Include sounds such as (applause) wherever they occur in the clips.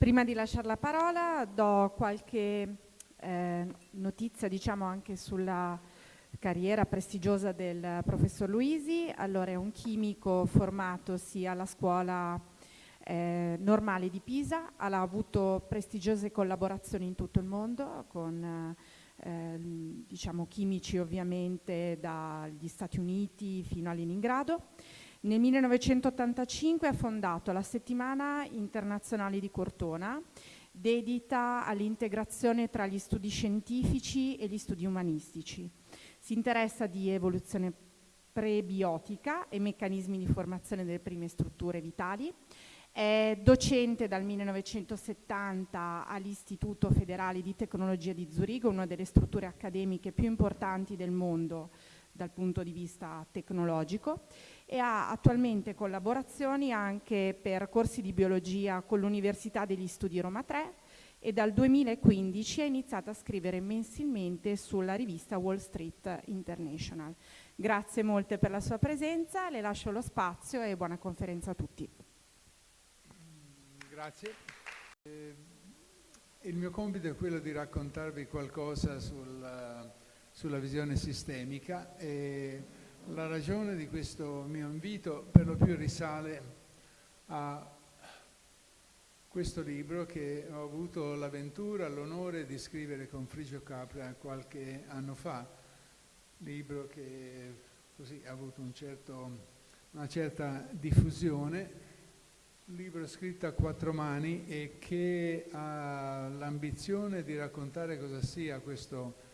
Prima di lasciare la parola do qualche eh, notizia diciamo anche sulla carriera prestigiosa del professor Luisi. Allora è un chimico formatosi alla scuola eh, normale di Pisa, ha avuto prestigiose collaborazioni in tutto il mondo con eh, diciamo chimici ovviamente dagli Stati Uniti fino a Leningrado. Nel 1985 ha fondato la Settimana Internazionale di Cortona, dedita all'integrazione tra gli studi scientifici e gli studi umanistici. Si interessa di evoluzione prebiotica e meccanismi di formazione delle prime strutture vitali. È docente dal 1970 all'Istituto Federale di Tecnologia di Zurigo, una delle strutture accademiche più importanti del mondo dal punto di vista tecnologico e ha attualmente collaborazioni anche per corsi di biologia con l'Università degli Studi Roma 3 e dal 2015 ha iniziato a scrivere mensilmente sulla rivista Wall Street International. Grazie molte per la sua presenza, le lascio lo spazio e buona conferenza a tutti. Grazie. Eh, il mio compito è quello di raccontarvi qualcosa sul, sulla visione sistemica e la ragione di questo mio invito per lo più risale a questo libro che ho avuto l'avventura, l'onore di scrivere con Frigio Capra qualche anno fa, libro che così ha avuto un certo, una certa diffusione, libro scritto a quattro mani e che ha l'ambizione di raccontare cosa sia questo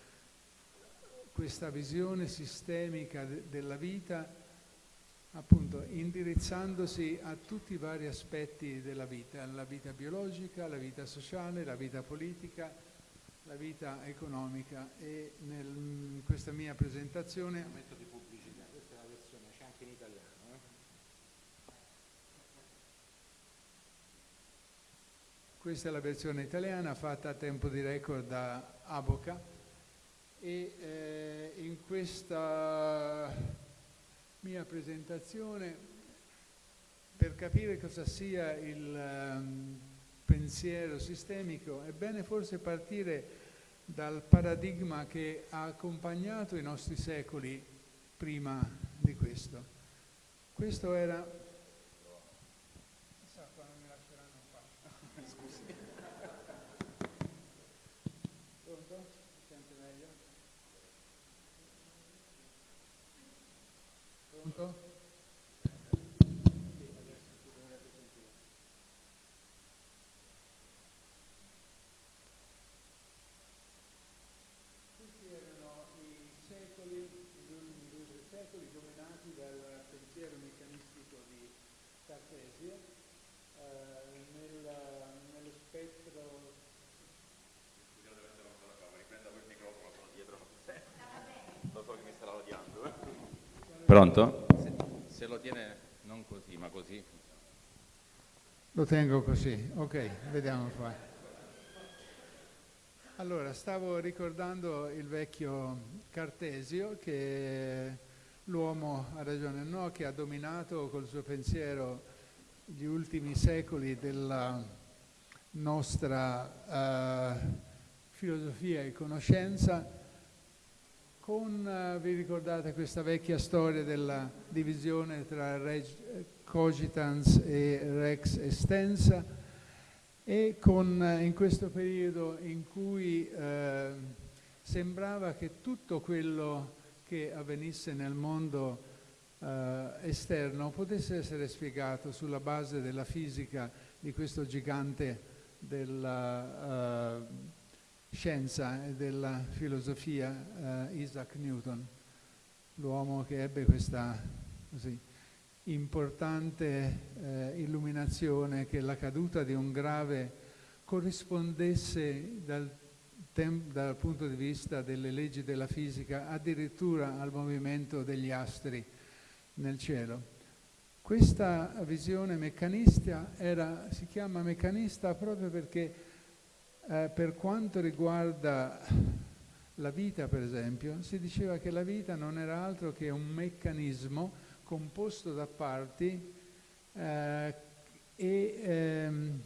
questa visione sistemica de della vita, appunto indirizzandosi a tutti i vari aspetti della vita, la vita biologica, la vita sociale, la vita politica, la vita economica e nel, in questa mia presentazione... Momento di pubblicità, questa è la versione, c'è anche in italiano. Eh? Questa è la versione italiana fatta a tempo di record da Aboca e eh, in questa mia presentazione per capire cosa sia il um, pensiero sistemico è bene forse partire dal paradigma che ha accompagnato i nostri secoli prima di questo. Questo era Uncle? Pronto? Se, se, lo tiene non così, ma così. Lo tengo così, ok, vediamo qua. Allora, stavo ricordando il vecchio Cartesio che l'uomo, ha ragione no, che ha dominato col suo pensiero gli ultimi secoli della nostra uh, filosofia e conoscenza con, uh, vi ricordate questa vecchia storia della divisione tra reg cogitans e rex extensa? E con, uh, in questo periodo in cui uh, sembrava che tutto quello che avvenisse nel mondo esterno potesse essere spiegato sulla base della fisica di questo gigante della scienza e della filosofia eh, Isaac Newton, l'uomo che ebbe questa così, importante eh, illuminazione che la caduta di un grave corrispondesse dal, dal punto di vista delle leggi della fisica addirittura al movimento degli astri nel cielo. Questa visione meccanista era, si chiama meccanista proprio perché eh, per quanto riguarda la vita, per esempio, si diceva che la vita non era altro che un meccanismo composto da parti eh, e ehm,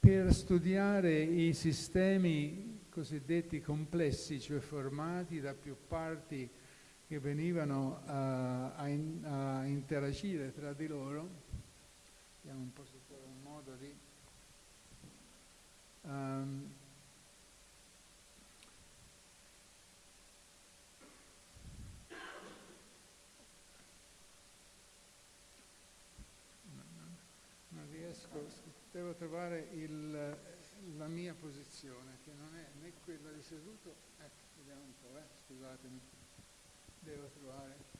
per studiare i sistemi cosiddetti complessi, cioè formati da più parti che venivano a, a, in, a interagire tra di loro, vediamo un po' se trovo un modo di... Um, non riesco, devo trovare il, la mia posizione, che non è né quella di seduto, ecco, vediamo un po', eh, scusatemi devo trovare.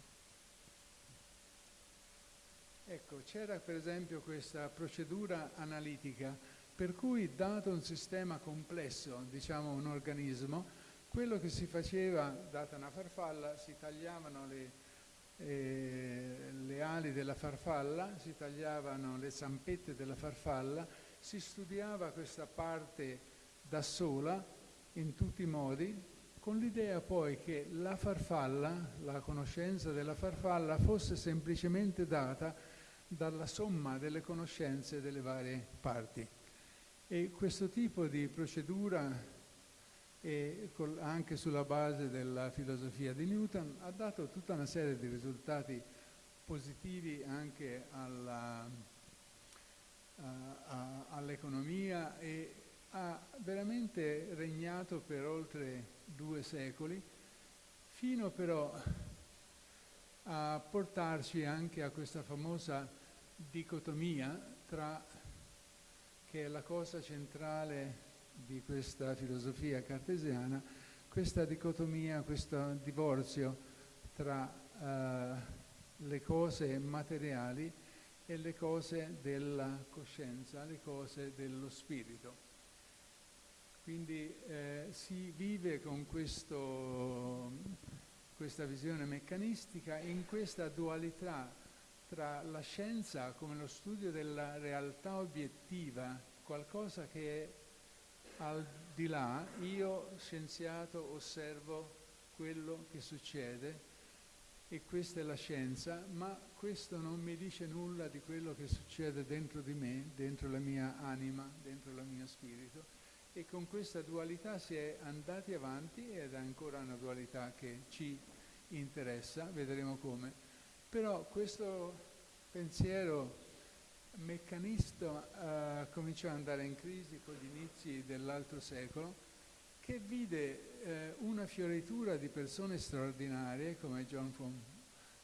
Ecco, c'era per esempio questa procedura analitica per cui dato un sistema complesso, diciamo un organismo, quello che si faceva, data una farfalla, si tagliavano le, eh, le ali della farfalla, si tagliavano le zampette della farfalla, si studiava questa parte da sola in tutti i modi con l'idea poi che la farfalla, la conoscenza della farfalla, fosse semplicemente data dalla somma delle conoscenze delle varie parti. E questo tipo di procedura, anche sulla base della filosofia di Newton, ha dato tutta una serie di risultati positivi anche all'economia e ha veramente regnato per oltre due secoli, fino però a portarci anche a questa famosa dicotomia tra, che è la cosa centrale di questa filosofia cartesiana, questa dicotomia, questo divorzio tra uh, le cose materiali e le cose della coscienza, le cose dello spirito. Quindi eh, si vive con questo, questa visione meccanistica in questa dualità tra la scienza come lo studio della realtà obiettiva, qualcosa che al di là, io scienziato osservo quello che succede e questa è la scienza, ma questo non mi dice nulla di quello che succede dentro di me, dentro la mia anima, dentro il mio spirito e con questa dualità si è andati avanti ed è ancora una dualità che ci interessa, vedremo come. Però questo pensiero meccanista uh, cominciò ad andare in crisi con gli inizi dell'altro secolo, che vide eh, una fioritura di persone straordinarie come John von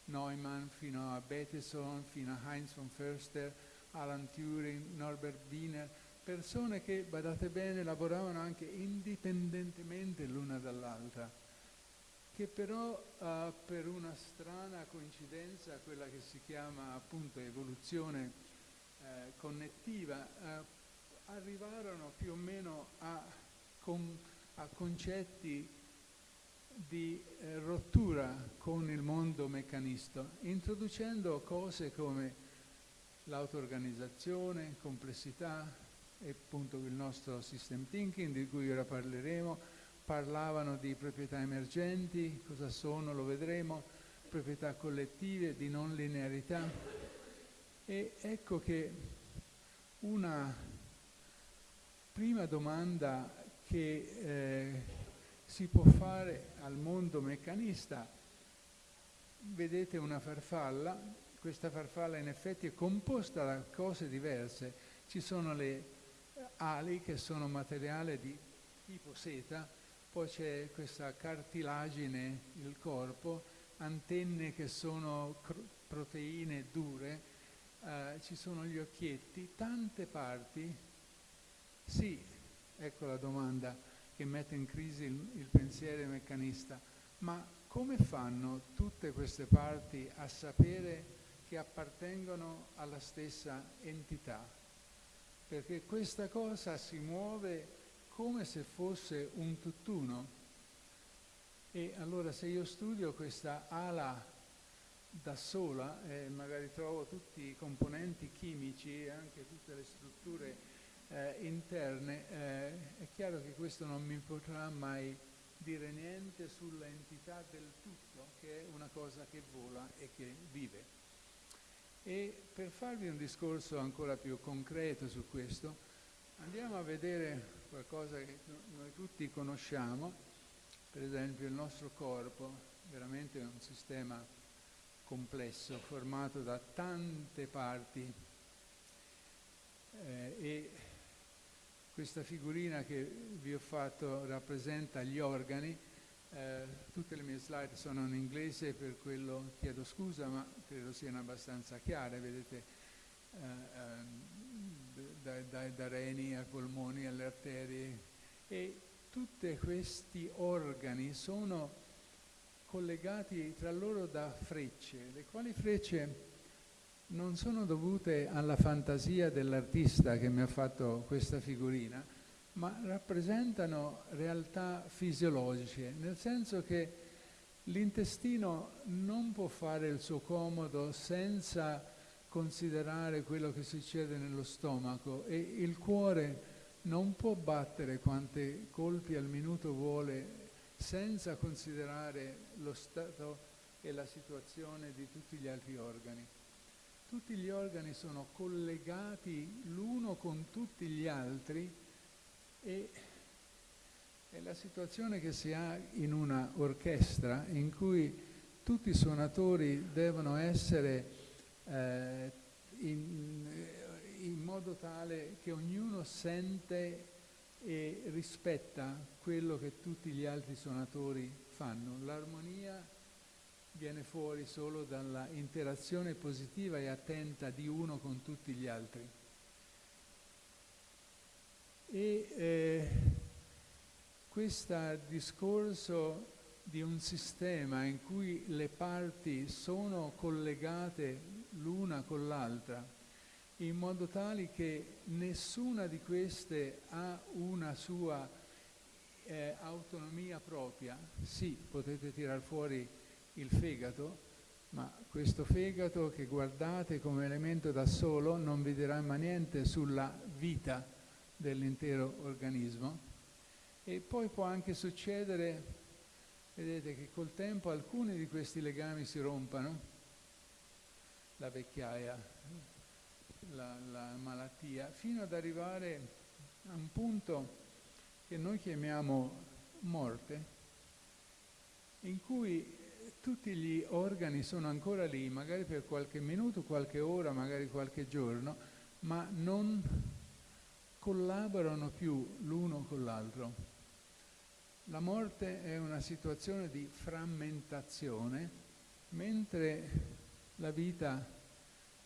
Neumann fino a Bettison, fino a Heinz von Förster, Alan Turing, Norbert Wiener, persone che, badate bene, lavoravano anche indipendentemente l'una dall'altra, che però uh, per una strana coincidenza, quella che si chiama appunto evoluzione eh, connettiva, eh, arrivarono più o meno a, con, a concetti di eh, rottura con il mondo meccanista, introducendo cose come l'auto-organizzazione, complessità, e appunto il nostro system thinking di cui ora parleremo, parlavano di proprietà emergenti, cosa sono, lo vedremo, proprietà collettive, di non linearità. E ecco che una prima domanda che eh, si può fare al mondo meccanista, vedete una farfalla, questa farfalla in effetti è composta da cose diverse, ci sono le ali che sono materiale di tipo seta, poi c'è questa cartilagine, il corpo, antenne che sono proteine dure, eh, ci sono gli occhietti, tante parti. Sì, ecco la domanda che mette in crisi il, il pensiero meccanista, ma come fanno tutte queste parti a sapere che appartengono alla stessa entità? perché questa cosa si muove come se fosse un tutt'uno. E allora se io studio questa ala da sola e magari trovo tutti i componenti chimici e anche tutte le strutture eh, interne, eh, è chiaro che questo non mi potrà mai dire niente sulla entità del tutto, che è una cosa che vola e che vive. E per farvi un discorso ancora più concreto su questo, Andiamo a vedere qualcosa che noi tutti conosciamo, per esempio il nostro corpo, veramente un sistema complesso, formato da tante parti. Eh, e questa figurina che vi ho fatto rappresenta gli organi, eh, tutte le mie slide sono in inglese, per quello chiedo scusa, ma credo siano abbastanza chiare, vedete? Eh, dai, dai, da reni ai polmoni alle arterie. E tutti questi organi sono collegati tra loro da frecce, le quali frecce non sono dovute alla fantasia dell'artista che mi ha fatto questa figurina, ma rappresentano realtà fisiologiche, nel senso che l'intestino non può fare il suo comodo senza considerare quello che succede nello stomaco e il cuore non può battere quante colpi al minuto vuole senza considerare lo stato e la situazione di tutti gli altri organi. Tutti gli organi sono collegati l'uno con tutti gli altri e è la situazione che si ha in una orchestra in cui tutti i suonatori devono essere eh, in, in modo tale che ognuno sente e rispetta quello che tutti gli altri suonatori fanno. L'armonia viene fuori solo dalla interazione positiva e attenta di uno con tutti gli altri. E eh, questo discorso di un sistema in cui le parti sono collegate l'una con l'altra, in modo tale che nessuna di queste ha una sua eh, autonomia propria. Sì, potete tirar fuori il fegato, ma questo fegato che guardate come elemento da solo non vi dirà mai niente sulla vita dell'intero organismo. E poi può anche succedere, vedete, che col tempo alcuni di questi legami si rompano, la vecchiaia, la, la malattia, fino ad arrivare a un punto che noi chiamiamo morte, in cui tutti gli organi sono ancora lì, magari per qualche minuto, qualche ora, magari qualche giorno, ma non collaborano più l'uno con l'altro. La morte è una situazione di frammentazione, mentre la vita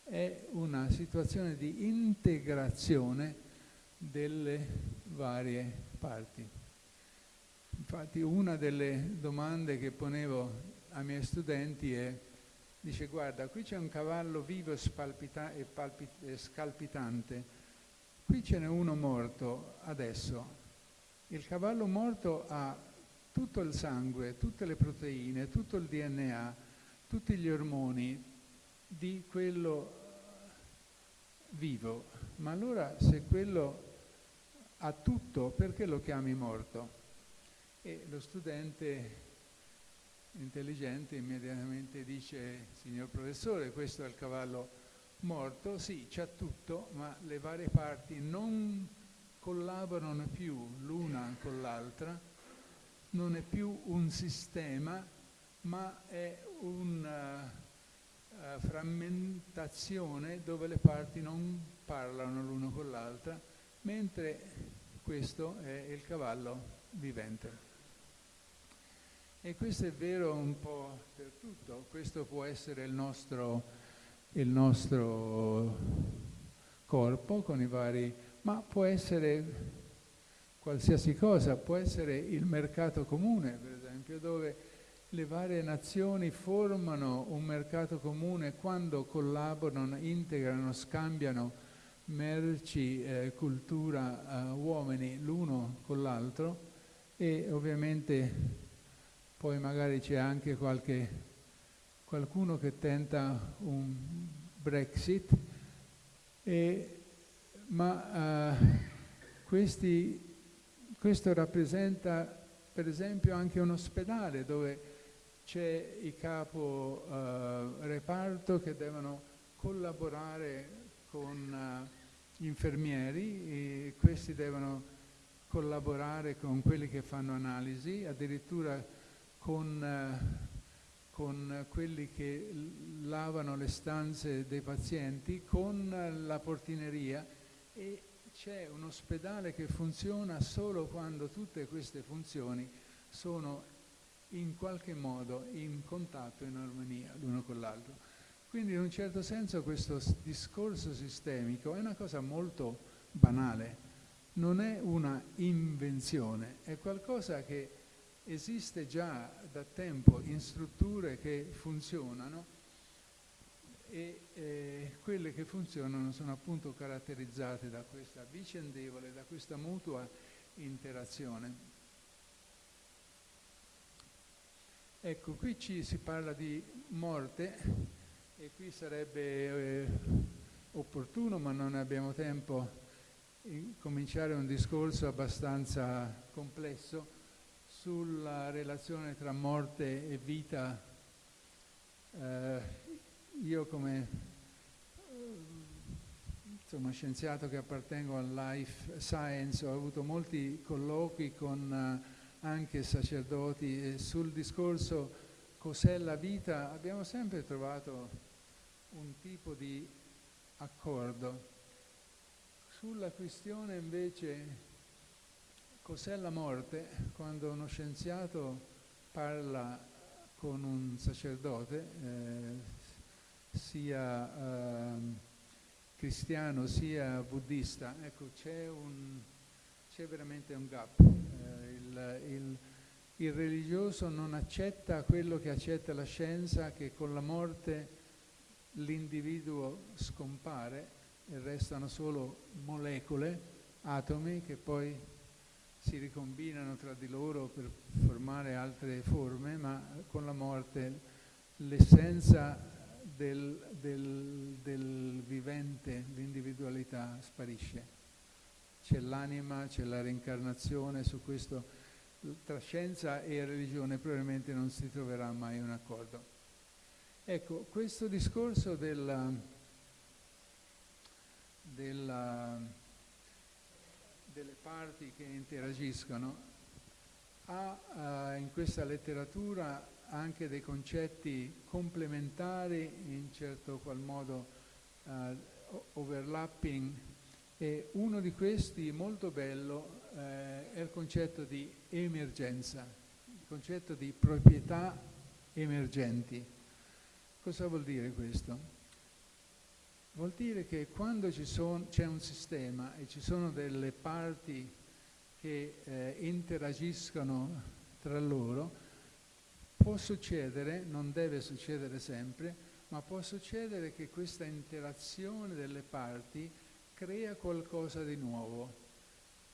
è una situazione di integrazione delle varie parti. Infatti una delle domande che ponevo ai miei studenti è, dice guarda, qui c'è un cavallo vivo e, e scalpitante, qui ce n'è uno morto adesso. Il cavallo morto ha tutto il sangue, tutte le proteine, tutto il DNA, tutti gli ormoni di quello vivo. Ma allora se quello ha tutto, perché lo chiami morto? E lo studente intelligente immediatamente dice, signor professore, questo è il cavallo morto, sì, c'ha tutto, ma le varie parti non collaborano più l'una con l'altra, non è più un sistema, ma è una uh, frammentazione dove le parti non parlano l'una con l'altra, mentre questo è il cavallo vivente. E questo è vero un po' per tutto, questo può essere il nostro, il nostro corpo con i vari, ma può essere qualsiasi cosa, può essere il mercato comune, per esempio, dove le varie nazioni formano un mercato comune quando collaborano, integrano, scambiano merci, eh, cultura, eh, uomini l'uno con l'altro e ovviamente poi magari c'è anche qualche, qualcuno che tenta un Brexit, e, ma uh, questi, questo rappresenta per esempio anche un ospedale dove c'è i capo uh, reparto che devono collaborare con uh, infermieri e questi devono collaborare con quelli che fanno analisi, addirittura con, eh, con quelli che lavano le stanze dei pazienti, con la portineria e c'è un ospedale che funziona solo quando tutte queste funzioni sono in qualche modo in contatto, in armonia l'uno con l'altro. Quindi in un certo senso questo discorso sistemico è una cosa molto banale, non è una invenzione, è qualcosa che esiste già da tempo in strutture che funzionano e eh, quelle che funzionano sono appunto caratterizzate da questa vicendevole, da questa mutua interazione. Ecco, qui ci si parla di morte e qui sarebbe eh, opportuno, ma non abbiamo tempo, cominciare un discorso abbastanza complesso sulla relazione tra morte e vita. Eh, io come insomma, scienziato che appartengo al life science ho avuto molti colloqui con uh, anche sacerdoti e sul discorso cos'è la vita abbiamo sempre trovato un tipo di accordo. Sulla questione invece Cos'è la morte? Quando uno scienziato parla con un sacerdote, eh, sia eh, cristiano sia buddista, ecco c'è, veramente un gap. Il, il, il religioso non accetta quello che accetta la scienza, che con la morte l'individuo scompare e restano solo molecole, atomi che poi si ricombinano tra di loro per formare altre forme, ma con la morte l'essenza del, del, del vivente, l'individualità sparisce. C'è l'anima, c'è la reincarnazione, su questo tra scienza e religione probabilmente non si troverà mai un accordo. Ecco, questo discorso della, della delle parti che interagiscono, ha eh, in questa letteratura anche dei concetti complementari, in certo qual modo eh, overlapping, e uno di questi molto bello eh, è il concetto di emergenza, il concetto di proprietà emergenti. Cosa vuol dire questo? Vuol dire che quando c'è un sistema e ci sono delle parti che eh, interagiscono tra loro, può succedere, non deve succedere sempre, ma può succedere che questa interazione delle parti crea qualcosa di nuovo.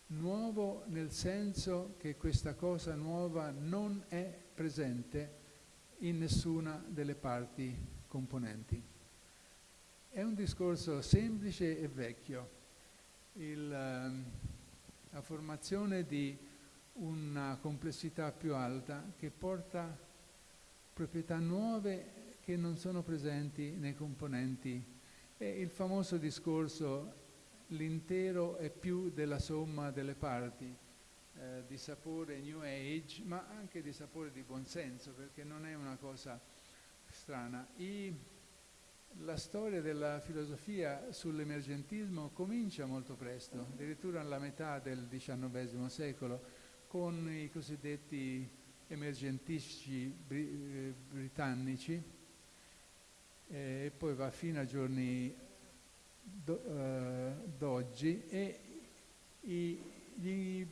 Nuovo nel senso che questa cosa nuova non è presente in nessuna delle parti componenti. È un discorso semplice e vecchio. Il, ehm, la formazione di una complessità più alta che porta proprietà nuove che non sono presenti nei componenti. È il famoso discorso l'intero è più della somma delle parti, eh, di sapore New Age, ma anche di sapore di buonsenso, perché non è una cosa strana. I, la storia della filosofia sull'emergentismo comincia molto presto, addirittura alla metà del XIX secolo, con i cosiddetti emergentisti br- britannici eh, e poi va fino ai giorni eh, d'oggi e i, gli,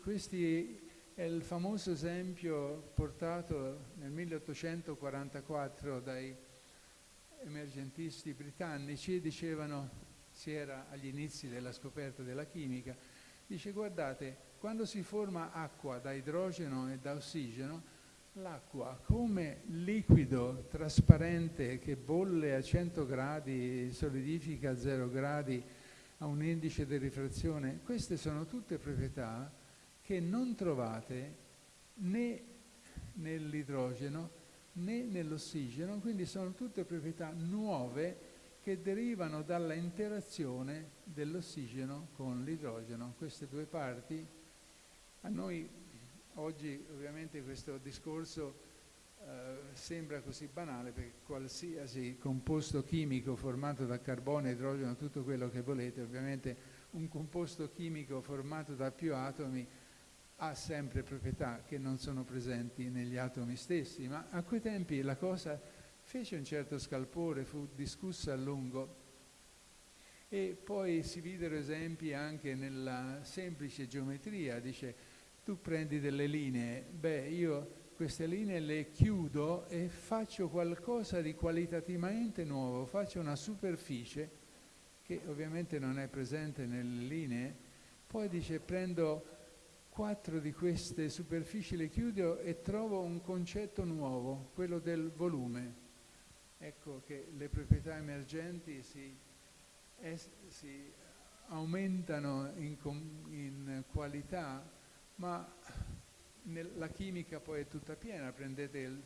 questi è il famoso esempio portato nel 1844 dai emergentisti britannici dicevano, si era agli inizi della scoperta della chimica, dice guardate, quando si forma acqua da idrogeno e da ossigeno, l'acqua come liquido trasparente che bolle a 100 gradi, solidifica a 0 gradi, a un indice di rifrazione, queste sono tutte proprietà che non trovate né nell'idrogeno né nell'ossigeno, quindi sono tutte proprietà nuove che derivano dalla interazione dell'ossigeno con l'idrogeno. Queste due parti, a noi oggi ovviamente questo discorso eh, sembra così banale perché qualsiasi composto chimico formato da carbone, idrogeno, tutto quello che volete, ovviamente un composto chimico formato da più atomi ha sempre proprietà che non sono presenti negli atomi stessi, ma a quei tempi la cosa fece un certo scalpore, fu discussa a lungo. E poi si videro esempi anche nella semplice geometria, dice tu prendi delle linee, beh io queste linee le chiudo e faccio qualcosa di qualitativamente nuovo, faccio una superficie che ovviamente non è presente nelle linee, poi dice prendo quattro di queste superfici, le chiudo e trovo un concetto nuovo, quello del volume. Ecco che le proprietà emergenti si, es, si aumentano in, in qualità, ma la chimica poi è tutta piena, prendete il,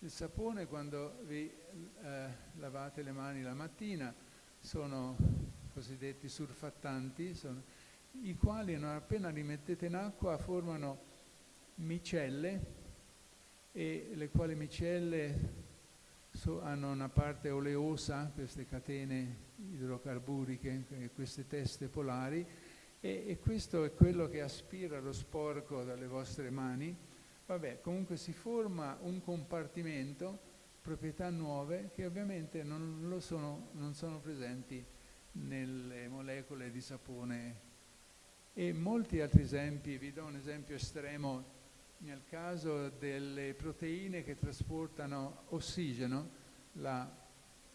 il sapone quando vi eh, lavate le mani la mattina, sono cosiddetti surfattanti, sono, i quali non appena li mettete in acqua formano micelle e le quali micelle so, hanno una parte oleosa, queste catene idrocarburiche, queste teste polari, e, e, questo è quello che aspira lo sporco dalle vostre mani. Vabbè, comunque si forma un compartimento, proprietà nuove, che ovviamente non, sono, non sono presenti nelle molecole di sapone. E molti altri esempi, vi do un esempio estremo, nel caso delle proteine che trasportano ossigeno, la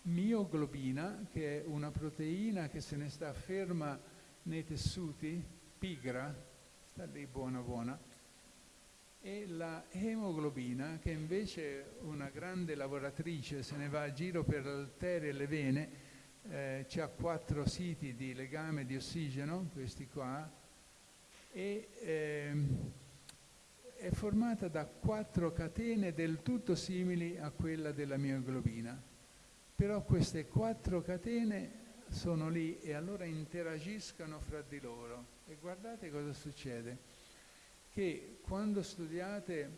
mioglobina, che è una proteina che se ne sta ferma nei tessuti, pigra, sta lì buona buona, e la emoglobina, che invece è una grande lavoratrice, se ne va a giro per l'arteria e le vene, eh, ha quattro siti di legame di ossigeno, questi qua, e eh, è formata da quattro catene del tutto simili a quella della mioglobina. Però queste quattro catene sono lì e allora interagiscono fra di loro. E guardate cosa succede, che quando studiate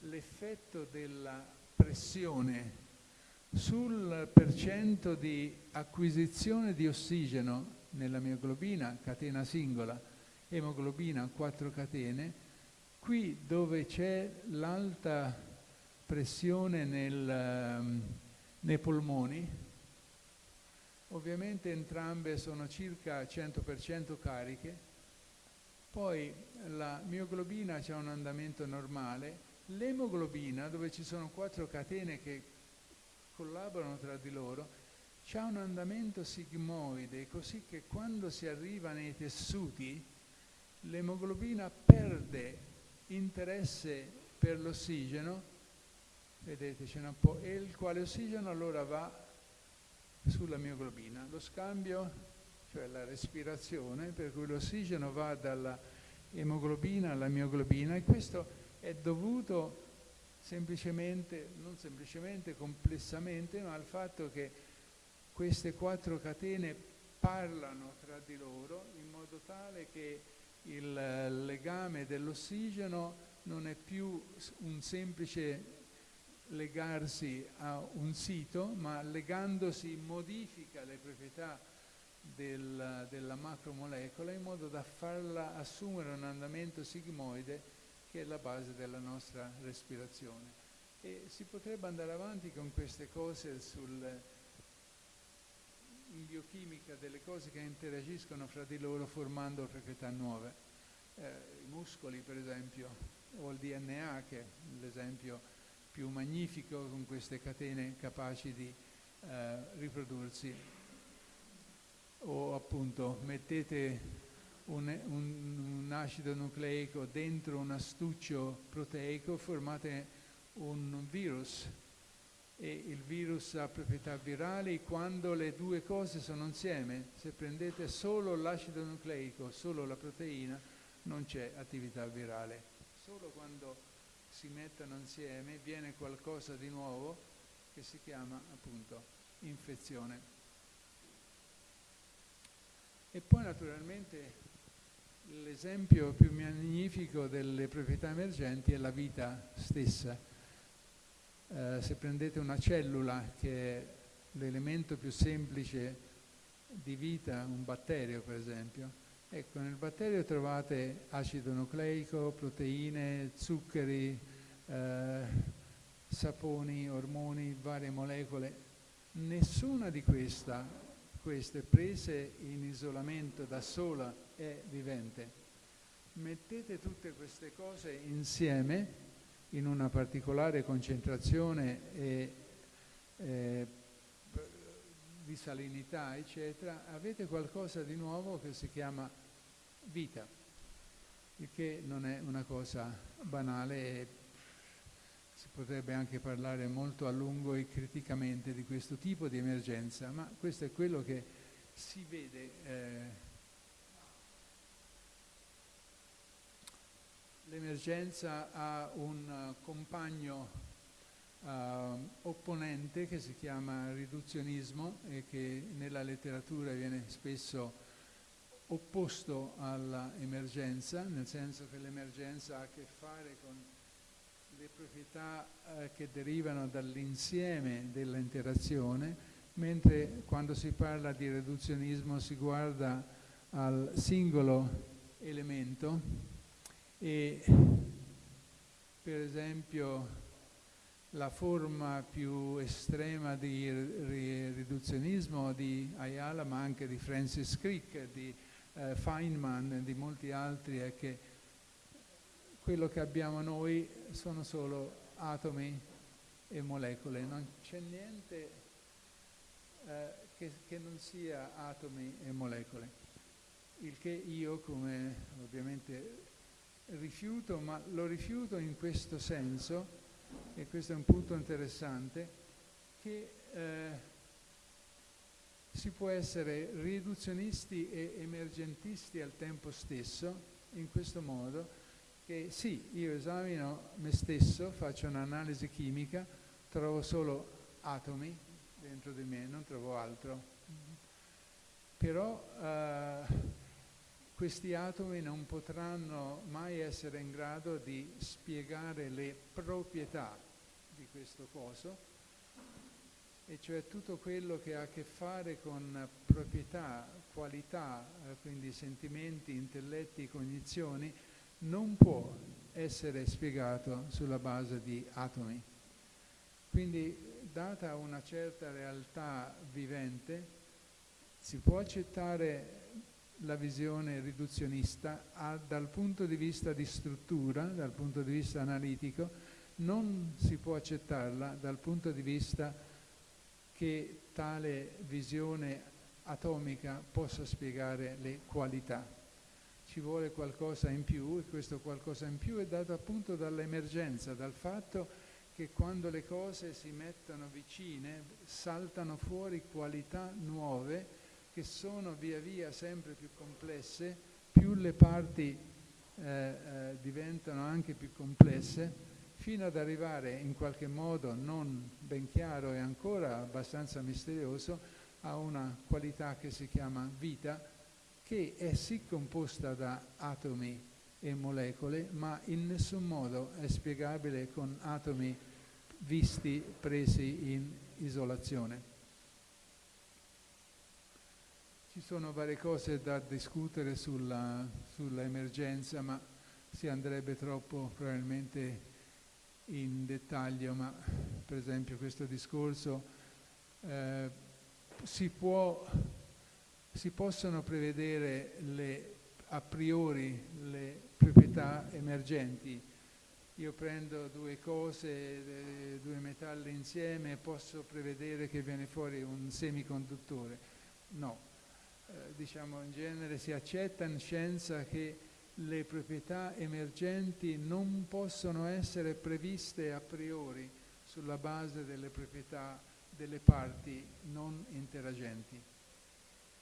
l'effetto della pressione sul percento di acquisizione di ossigeno nella mioglobina, catena singola, emoglobina, quattro catene, qui dove c'è l'alta pressione nel, nei polmoni, Ovviamente entrambe sono circa 100% cariche, poi la mioglobina ha un andamento normale, l'emoglobina, dove ci sono quattro catene che collaborano tra di loro, ha un andamento sigmoide, così che quando si arriva nei tessuti, l'emoglobina perde interesse per l'ossigeno, vedete ce n'è un po', e il quale ossigeno allora va sulla mioglobina. Lo scambio, cioè la respirazione, per cui l'ossigeno va dalla emoglobina alla mioglobina e questo è dovuto semplicemente, non semplicemente, complessamente, ma al fatto che queste quattro catene parlano tra di loro in modo tale che il legame dell'ossigeno non è più un semplice legarsi a un sito, ma legandosi modifica le proprietà del, della macromolecola in modo da farla assumere un andamento sigmoide che è la base della nostra respirazione. E si potrebbe andare avanti con queste cose sul, in biochimica delle cose che interagiscono fra di loro formando proprietà nuove. Eh, I muscoli per esempio, o il DNA che è l'esempio più magnifico con queste catene capaci di eh, riprodursi. O appunto mettete un, un, un, acido nucleico dentro un astuccio proteico, formate un virus e il virus ha proprietà virali quando le due cose sono insieme. Se prendete solo l'acido nucleico, solo la proteina, non c'è attività virale. Solo quando si mettono insieme, viene qualcosa di nuovo che si chiama appunto infezione. E poi naturalmente l'esempio più magnifico delle proprietà emergenti è la vita stessa. Eh, se prendete una cellula che è l'elemento più semplice di vita, un batterio per esempio, ecco nel batterio trovate acido nucleico, proteine, zuccheri, eh, saponi, ormoni, varie molecole. Nessuna di questa, queste prese in isolamento da sola è vivente. Mettete tutte queste cose insieme in una particolare concentrazione e eh, di salinità, eccetera, avete qualcosa di nuovo che si chiama vita, il che non è una cosa banale si potrebbe anche parlare molto a lungo e criticamente di questo tipo di emergenza, ma questo è quello che si vede. Eh, L'emergenza ha un compagno uh, opponente che si chiama riduzionismo e che nella letteratura viene spesso opposto all'emergenza, nel senso che l'emergenza ha a che fare con le proprietà eh, che derivano dall'insieme dell'interazione, mentre quando si parla di riduzionismo si guarda al singolo elemento e per esempio la forma più estrema di riduzionismo di Ayala ma anche di Francis Crick, di eh, Feynman e di molti altri è che quello che abbiamo noi sono solo atomi e molecole, non c'è niente eh, che, che non sia atomi e molecole, il che io come ovviamente rifiuto, ma lo rifiuto in questo senso, e questo è un punto interessante, che eh, si può essere riduzionisti e emergentisti al tempo stesso in questo modo che sì, io esamino me stesso, faccio un'analisi chimica, trovo solo atomi dentro di me, non trovo altro. Però eh, questi atomi non potranno mai essere in grado di spiegare le proprietà di questo coso, e cioè tutto quello che ha a che fare con proprietà, qualità, eh, quindi sentimenti, intelletti, cognizioni, non può essere spiegato sulla base di atomi. Quindi, data una certa realtà vivente, si può accettare la visione riduzionista a, dal punto di vista di struttura, dal punto di vista analitico, non si può accettarla dal punto di vista che tale visione atomica possa spiegare le qualità. Ci vuole qualcosa in più e questo qualcosa in più è dato appunto dall'emergenza, dal fatto che quando le cose si mettono vicine saltano fuori qualità nuove che sono via via sempre più complesse, più le parti eh, eh, diventano anche più complesse, fino ad arrivare in qualche modo non ben chiaro e ancora abbastanza misterioso a una qualità che si chiama vita, che è sì composta da atomi e molecole, ma in nessun modo è spiegabile con atomi visti, presi in isolazione. Ci sono varie cose da discutere sulla, sulla emergenza, ma si andrebbe troppo probabilmente in dettaglio, ma per esempio questo discorso eh, si può si possono prevedere le, a priori le proprietà emergenti. Io prendo due cose, due metalli insieme e posso prevedere che viene fuori un semiconduttore. No, eh, diciamo in genere si accetta in scienza che le proprietà emergenti non possono essere previste a priori sulla base delle proprietà delle parti non interagenti.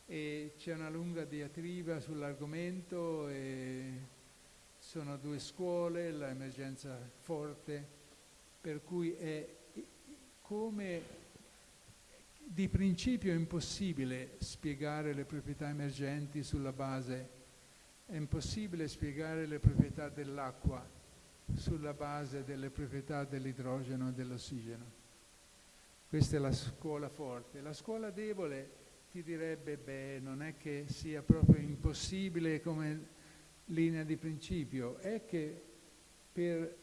E c'è una lunga diatriba sull'argomento e sono due scuole, l'emergenza forte, per cui è come di principio è impossibile spiegare le proprietà emergenti sulla base, è impossibile spiegare le proprietà dell'acqua sulla base delle proprietà dell'idrogeno e dell'ossigeno. Questa è la scuola forte. La scuola debole ti direbbe, beh, non è che sia proprio impossibile come linea di principio, è che per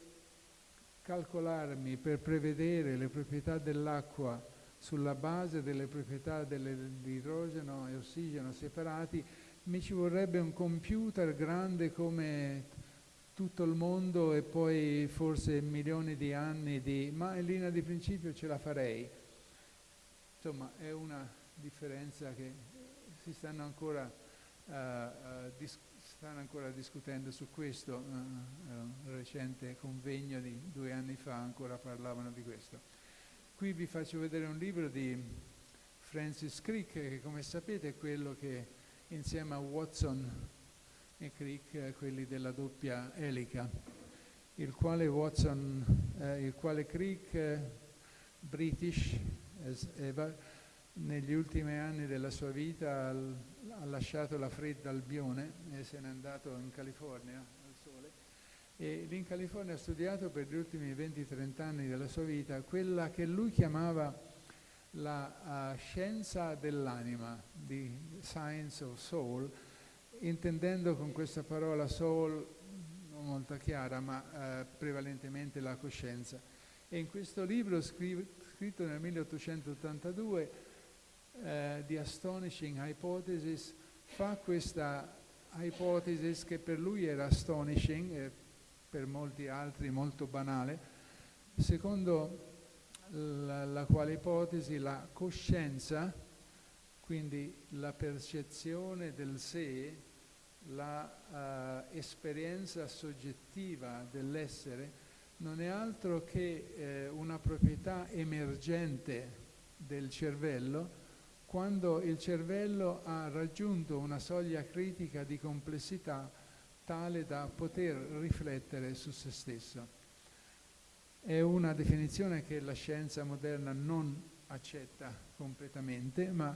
calcolarmi, per prevedere le proprietà dell'acqua sulla base delle proprietà dell'idrogeno e ossigeno separati, mi ci vorrebbe un computer grande come tutto il mondo e poi forse milioni di anni di... ma in linea di principio ce la farei. Insomma, è una differenza che si stanno ancora, uh, uh, stanno ancora discutendo su questo. Uh, un recente convegno di due anni fa ancora parlavano di questo. Qui vi faccio vedere un libro di Francis Crick, che come sapete è quello che insieme a Watson e Crick, quelli della doppia elica, il quale Watson, eh, il quale Crick, eh, British, eh, negli ultimi anni della sua vita ha lasciato la fredda Albione e se n'è andato in California e lì in California ha studiato per gli ultimi 20-30 anni della sua vita quella che lui chiamava la uh, scienza dell'anima, di science of soul, intendendo con questa parola soul non molto chiara, ma uh, prevalentemente la coscienza. E in questo libro scritto nel 1882 uh, di Astonishing Hypothesis fa questa ipotesi che per lui era astonishing, eh, per molti altri molto banale, secondo la, la quale ipotesi la coscienza, quindi la percezione del sé, l'esperienza uh, soggettiva dell'essere, non è altro che eh, una proprietà emergente del cervello quando il cervello ha raggiunto una soglia critica di complessità tale da poter riflettere su se stesso. È una definizione che la scienza moderna non accetta completamente, ma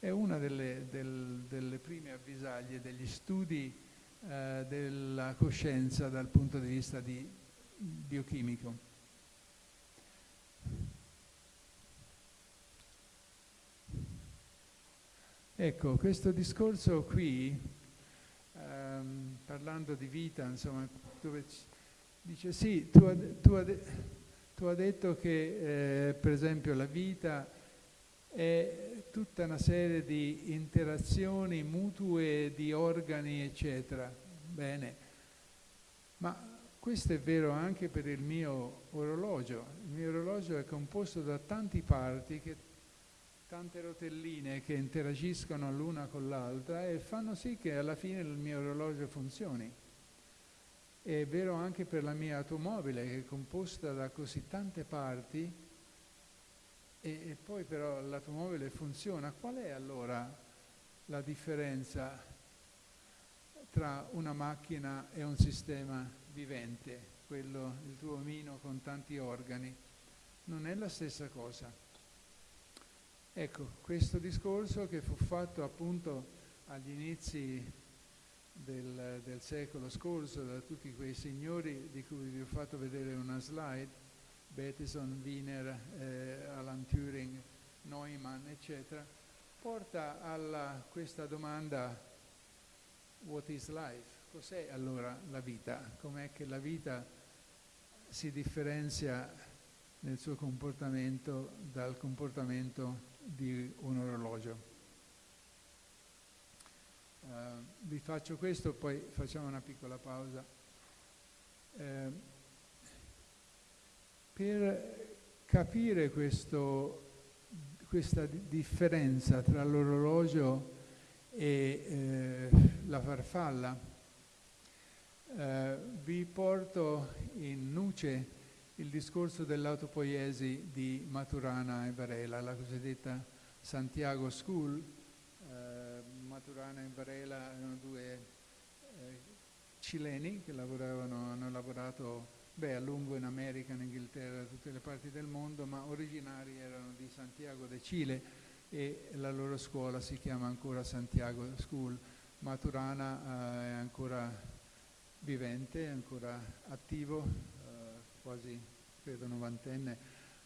è una delle, del, delle prime avvisaglie degli studi eh, della coscienza dal punto di vista di biochimico. Ecco, questo discorso qui ehm, parlando di vita, insomma, dove dice sì, tu hai tu tu ha detto che eh, per esempio la vita è tutta una serie di interazioni mutue di organi, eccetera. Bene, ma questo è vero anche per il mio orologio. Il mio orologio è composto da tanti parti che tante rotelline che interagiscono l'una con l'altra e fanno sì che alla fine il mio orologio funzioni. È vero anche per la mia automobile che è composta da così tante parti e, e poi però l'automobile funziona. Qual è allora la differenza tra una macchina e un sistema vivente, quello, il tuo omino con tanti organi? Non è la stessa cosa. Ecco, questo discorso che fu fatto appunto agli inizi del, del, secolo scorso da tutti quei signori di cui vi ho fatto vedere una slide, Bateson, Wiener, eh, Alan Turing, Neumann, eccetera, porta a questa domanda what is life? Cos'è allora la vita? Com'è che la vita si differenzia nel suo comportamento dal comportamento di un orologio. Uh, vi faccio questo, poi facciamo una piccola pausa. Uh, per capire questo, questa differenza tra l'orologio e eh, la farfalla, vi porto in nuce il discorso dell'autopoiesi di Maturana e Varela, la cosiddetta Santiago School. Eh, Maturana e Varela erano due eh, cileni che lavoravano, hanno lavorato beh, a lungo in America, in Inghilterra, da tutte le parti del mondo, ma originari erano di Santiago de Cile, e la loro scuola si chiama ancora Santiago School. Maturana eh, è ancora vivente, è ancora attivo, quasi credo novantenne.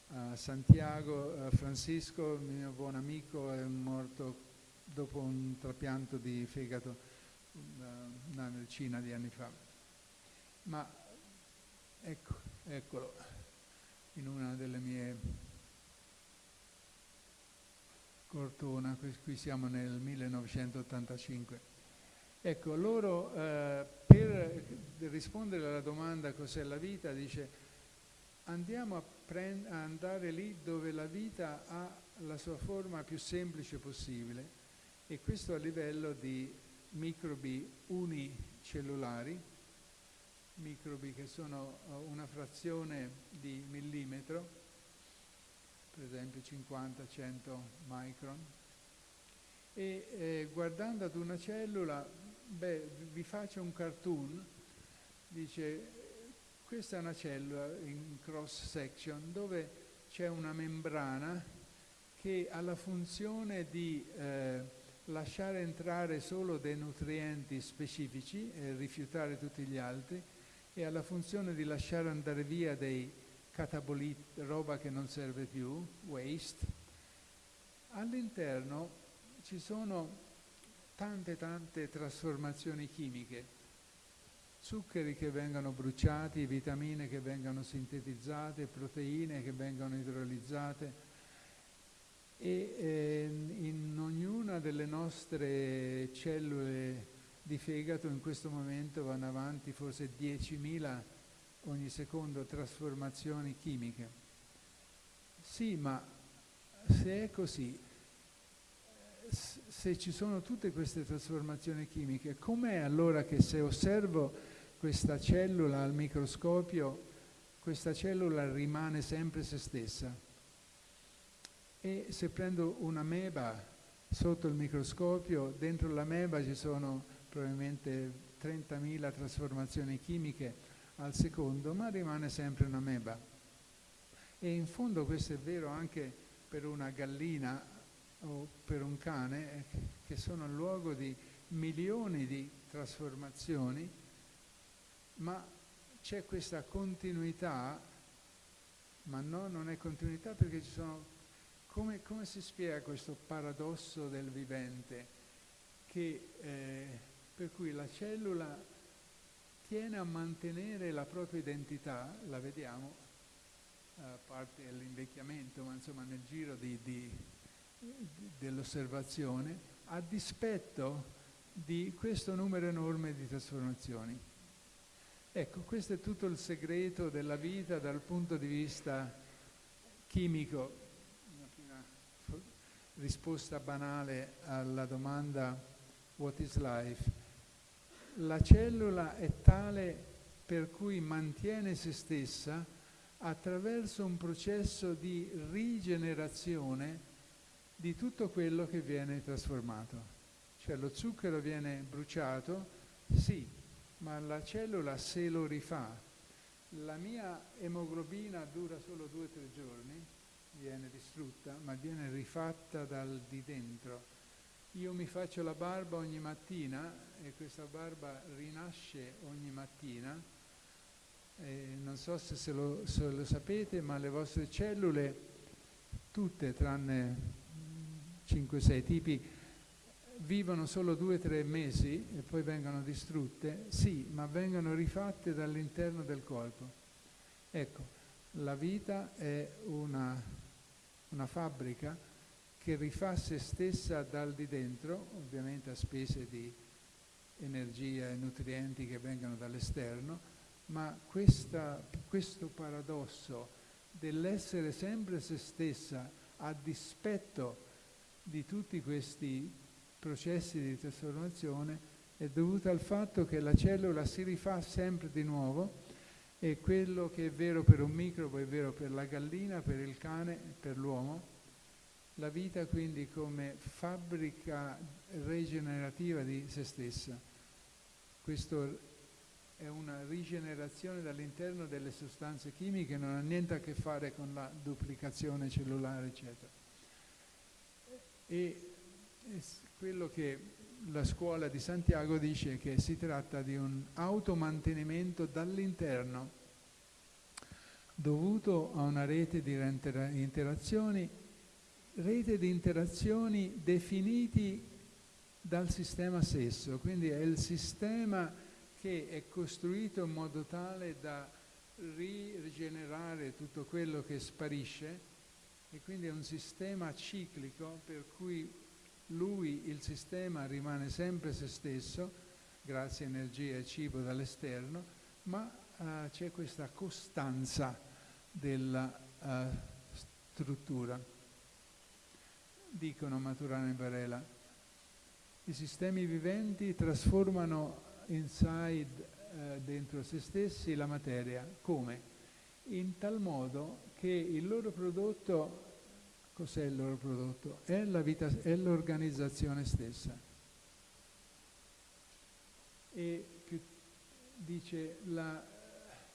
Uh, Santiago Francisco, mio buon amico, è morto dopo un trapianto di fegato una decina di anni fa. Ma ecco, eccolo, in una delle mie Cortona, qui siamo nel 1985. Ecco, loro eh, per rispondere alla domanda cos'è la vita, dice andiamo a, a andare lì dove la vita ha la sua forma più semplice possibile e questo a livello di microbi unicellulari, microbi che sono eh, una frazione di millimetro, per esempio 50-100 micron, e eh, guardando ad una cellula, beh, vi faccio un cartoon, dice questa è una cellula in cross section dove c'è una membrana che ha la funzione di eh, lasciare entrare solo dei nutrienti specifici e rifiutare tutti gli altri e ha la funzione di lasciare andare via dei cataboliti, roba che non serve più, waste. All'interno ci sono tante tante trasformazioni chimiche, zuccheri che vengono bruciati, vitamine che vengono sintetizzate, proteine che vengono idrolizzate e eh, in ognuna delle nostre cellule di fegato in questo momento vanno avanti forse 10.000 ogni secondo trasformazioni chimiche. Sì, ma se è così, se ci sono tutte queste trasformazioni chimiche, com'è allora che se osservo questa cellula al microscopio, questa cellula rimane sempre se stessa? E se prendo una meba sotto il microscopio, dentro la meba ci sono probabilmente 30.000 trasformazioni chimiche al secondo, ma rimane sempre una meba. E in fondo questo è vero anche per una gallina o per un cane, che sono il luogo di milioni di trasformazioni, ma c'è questa continuità, ma no, non è continuità perché ci sono come, come, si spiega questo paradosso del vivente che, eh, per cui la cellula tiene a mantenere la propria identità, la vediamo, a parte l'invecchiamento, ma insomma nel giro dell'osservazione, a dispetto di questo numero enorme di trasformazioni. Ecco, questo è tutto il segreto della vita dal punto di vista chimico. Risposta banale alla domanda what is life, la cellula è tale per cui mantiene se stessa attraverso un processo di rigenerazione di tutto quello che viene trasformato. Cioè lo zucchero viene bruciato, sì, ma la cellula se lo rifà. La mia emoglobina dura solo due o tre giorni, viene distrutta, ma viene rifatta dal di dentro. Io mi faccio la barba ogni mattina e questa barba rinasce ogni mattina. E non so se, se, lo, se lo sapete, ma le vostre cellule, tutte tranne 5-6 tipi, vivono solo 2-3 mesi e poi vengono distrutte? Sì, ma vengono rifatte dall'interno del corpo. Ecco, la vita è una una fabbrica che rifà se stessa dal di dentro, ovviamente a spese di energia e nutrienti che vengono dall'esterno, ma questa, questo paradosso dell'essere sempre se stessa a dispetto di tutti questi processi di trasformazione è dovuto al fatto che la cellula si rifà sempre di nuovo e quello che è vero per un microbo è vero per la gallina, per il cane, per l'uomo. La vita quindi come fabbrica rigenerativa di se stessa. Questo è una rigenerazione dall'interno delle sostanze chimiche, non ha niente a che fare con la duplicazione cellulare, eccetera. E quello che la scuola di Santiago dice è che si tratta di un automantenimento dall'interno dovuto a una rete di interazioni, rete di interazioni definiti dal sistema stesso, quindi è il sistema che è costruito in modo tale da rigenerare tutto quello che sparisce e quindi è un sistema ciclico per cui lui, il sistema, rimane sempre se stesso, grazie a energia e cibo dall'esterno, ma uh, c'è questa costanza della uh, struttura. Dicono Maturana e Varela, i sistemi viventi trasformano inside, uh, dentro se stessi, la materia. Come? In tal modo che il loro prodotto Cos'è il loro prodotto? È, l'organizzazione stessa. E dice la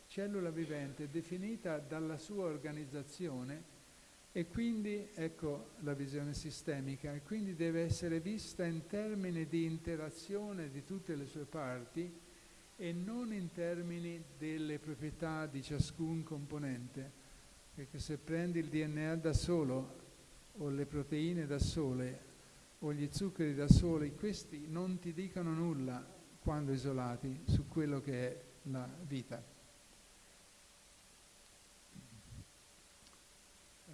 cellula vivente è definita dalla sua organizzazione e quindi, ecco la visione sistemica, e quindi deve essere vista in termini di interazione di tutte le sue parti e non in termini delle proprietà di ciascun componente, perché se prendi il DNA da solo o le proteine da sole o gli zuccheri da sole, questi non ti dicono nulla quando isolati su quello che è la vita. Uh,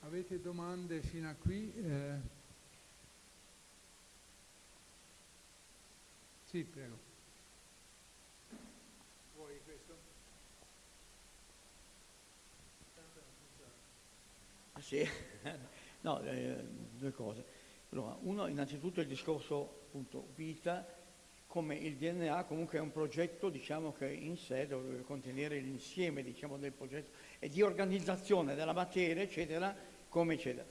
avete domande fino a qui? Eh, sì, prego. Vuoi questo? Ah, sì. (laughs) no, eh, due cose. Allora, uno, innanzitutto il discorso appunto vita, come il DNA comunque è un progetto diciamo, che in sé deve contenere l'insieme diciamo, del progetto e di organizzazione della materia, eccetera, come eccetera.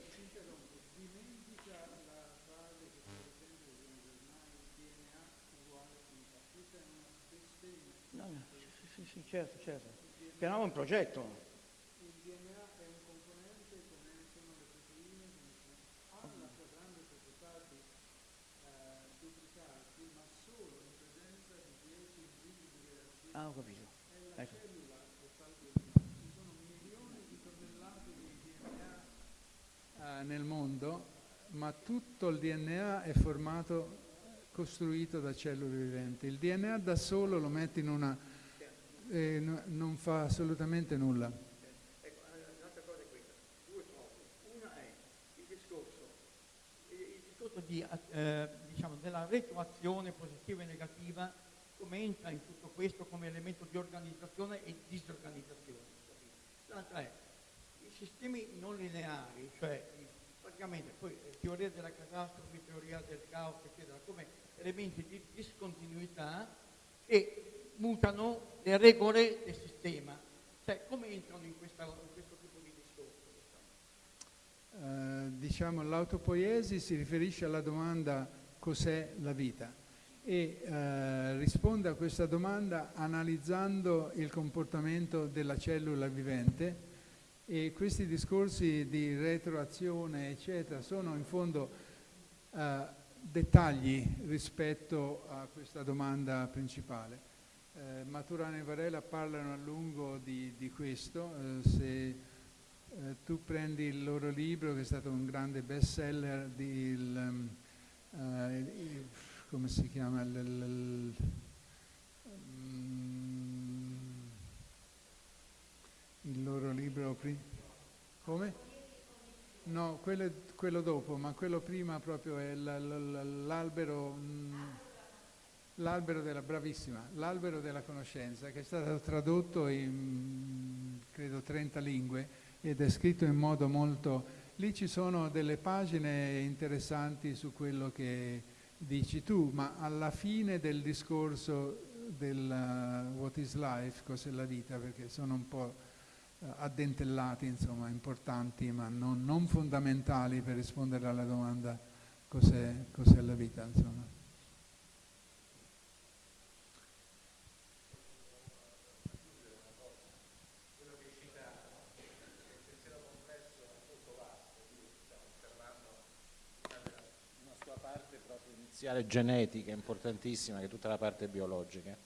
No, no, sì, sì, certo, certo. Però è un progetto. Ah, ho capito. Ecco. Ci sono milioni di tonnellate di DNA eh, nel mondo, ma tutto il DNA è formato, costruito da cellule viventi. Il DNA da solo lo metti in una... Eh, no, non fa assolutamente nulla. Ecco, un'altra cosa è questa, due cose. Una è il discorso, il discorso di, eh, diciamo, della retroazione positiva e negativa come entra in tutto questo come elemento di organizzazione e disorganizzazione. L'altra è i sistemi non lineari, cioè praticamente poi eh, teoria della catastrofe, teoria del caos, eccetera, come elementi di discontinuità che mutano le regole del sistema. Cioè, come entrano in, questa, in questo tipo di discorso? Uh, diciamo l'autopoiesi si riferisce alla domanda cos'è la vita e eh, risponde a questa domanda analizzando il comportamento della cellula vivente e questi discorsi di retroazione eccetera sono in fondo eh, dettagli rispetto a questa domanda principale. Eh, Maturana e Varela parlano a lungo di, di questo, eh, se eh, tu prendi il loro libro che è stato un grande best seller di il, il, come si chiama? L, l, mm, il loro libro. Come? No, quello, quello, dopo, ma quello prima proprio è l'albero, mm, l'albero della, bravissima, l'albero della conoscenza, che è stato tradotto in, credo, 30 lingue ed è scritto in modo molto... Lì ci sono delle pagine interessanti su quello che dici tu, ma alla fine del discorso del uh, What is Life, cos'è la vita, perché sono un po' uh, addentellati, insomma, importanti, ma non, non, fondamentali per rispondere alla domanda cos'è, cos'è la vita, insomma. Iniziale genetica importantissima che è tutta la parte biologica.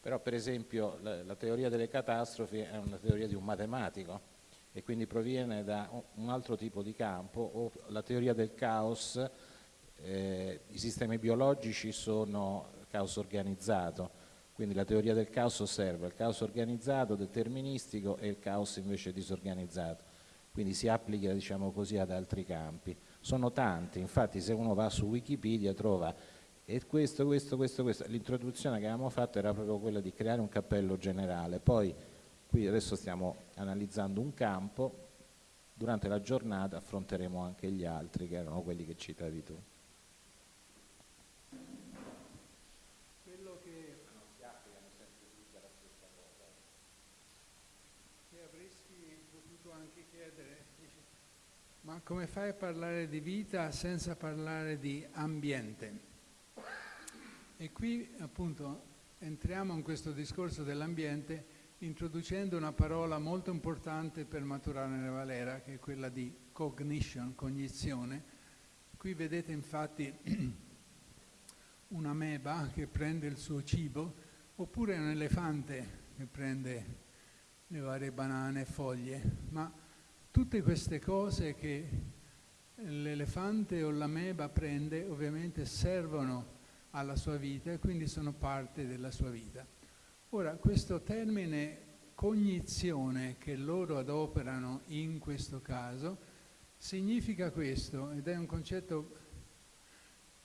Però per esempio la, la teoria delle catastrofi è una teoria di un matematico e quindi proviene da un altro tipo di campo o la teoria del caos, eh, i sistemi biologici sono caos organizzato, quindi la teoria del caos osserva il caos organizzato, deterministico e il caos invece disorganizzato, quindi si applica diciamo così ad altri campi. Sono tanti, infatti se uno va su Wikipedia trova e questo, questo, questo, questo. L'introduzione che avevamo fatto era proprio quella di creare un cappello generale, poi qui adesso stiamo analizzando un campo, durante la giornata affronteremo anche gli altri che erano quelli che citavi tu. Quello che, che avresti potuto anche chiedere, ma come fai a parlare di vita senza parlare di ambiente? E qui appunto entriamo in questo discorso dell'ambiente introducendo una parola molto importante per maturare nella Valera, che è quella di cognition, cognizione. Qui vedete infatti (clears throat) un'ameba che prende il suo cibo, oppure un elefante che prende le varie banane, foglie, ma tutte queste cose che l'elefante o l'ameba prende ovviamente servono alla sua vita e quindi sono parte della sua vita. Ora, questo termine cognizione che loro adoperano in questo caso significa questo ed è un concetto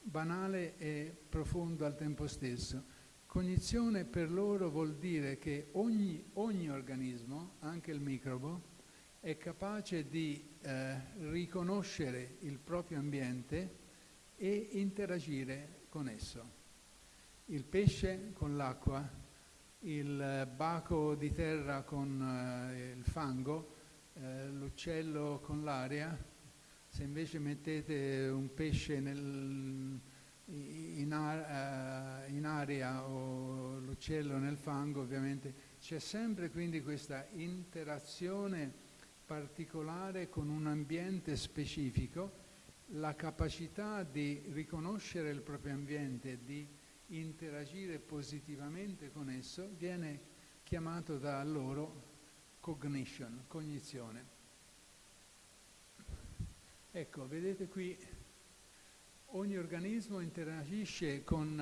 banale e profondo al tempo stesso. Cognizione per loro vuol dire che ogni, ogni organismo, anche il microbo, è capace di eh, riconoscere il proprio ambiente e interagire con esso. Il pesce con l'acqua, il baco di terra con eh, il fango, eh, l'uccello con l'aria. Se invece mettete un pesce nel, in, ar, uh, in, aria o l'uccello nel fango, ovviamente c'è sempre quindi questa interazione particolare con un ambiente specifico la capacità di riconoscere il proprio ambiente, di interagire positivamente con esso, viene chiamato da loro cognition, cognizione. Ecco, vedete qui, ogni organismo interagisce con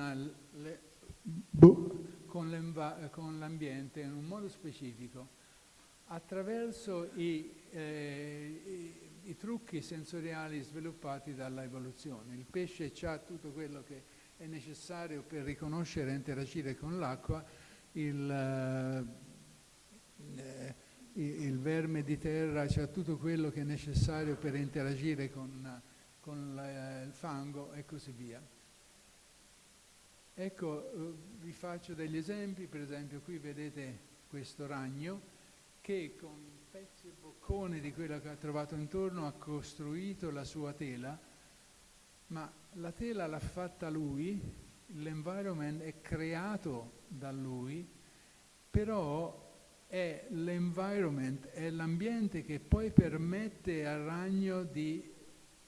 l'ambiente in un modo specifico attraverso i, eh, i i trucchi sensoriali sviluppati dalla evoluzione. Il pesce ha tutto quello che è necessario per riconoscere e interagire con l'acqua, il, eh, il, verme di terra ha tutto quello che è necessario per interagire con, con la, il fango e così via. Ecco, eh, vi faccio degli esempi, per esempio qui vedete questo ragno che con pezzi e bocconi di quello che ha trovato intorno ha costruito la sua tela, ma la tela l'ha fatta lui, l'environment è creato da lui, però è l'environment, è l'ambiente che poi permette al ragno di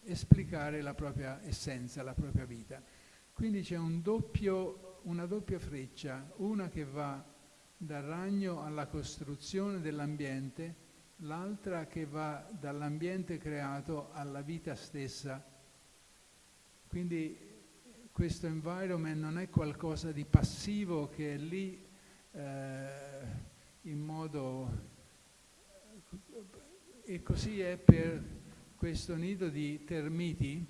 esplicare la propria essenza, la propria vita. Quindi c'è un una doppia freccia, una che va dal ragno alla costruzione dell'ambiente l'altra che va dall'ambiente creato alla vita stessa. Quindi questo environment non è qualcosa di passivo che è lì eh, in modo... E così è per questo nido di termiti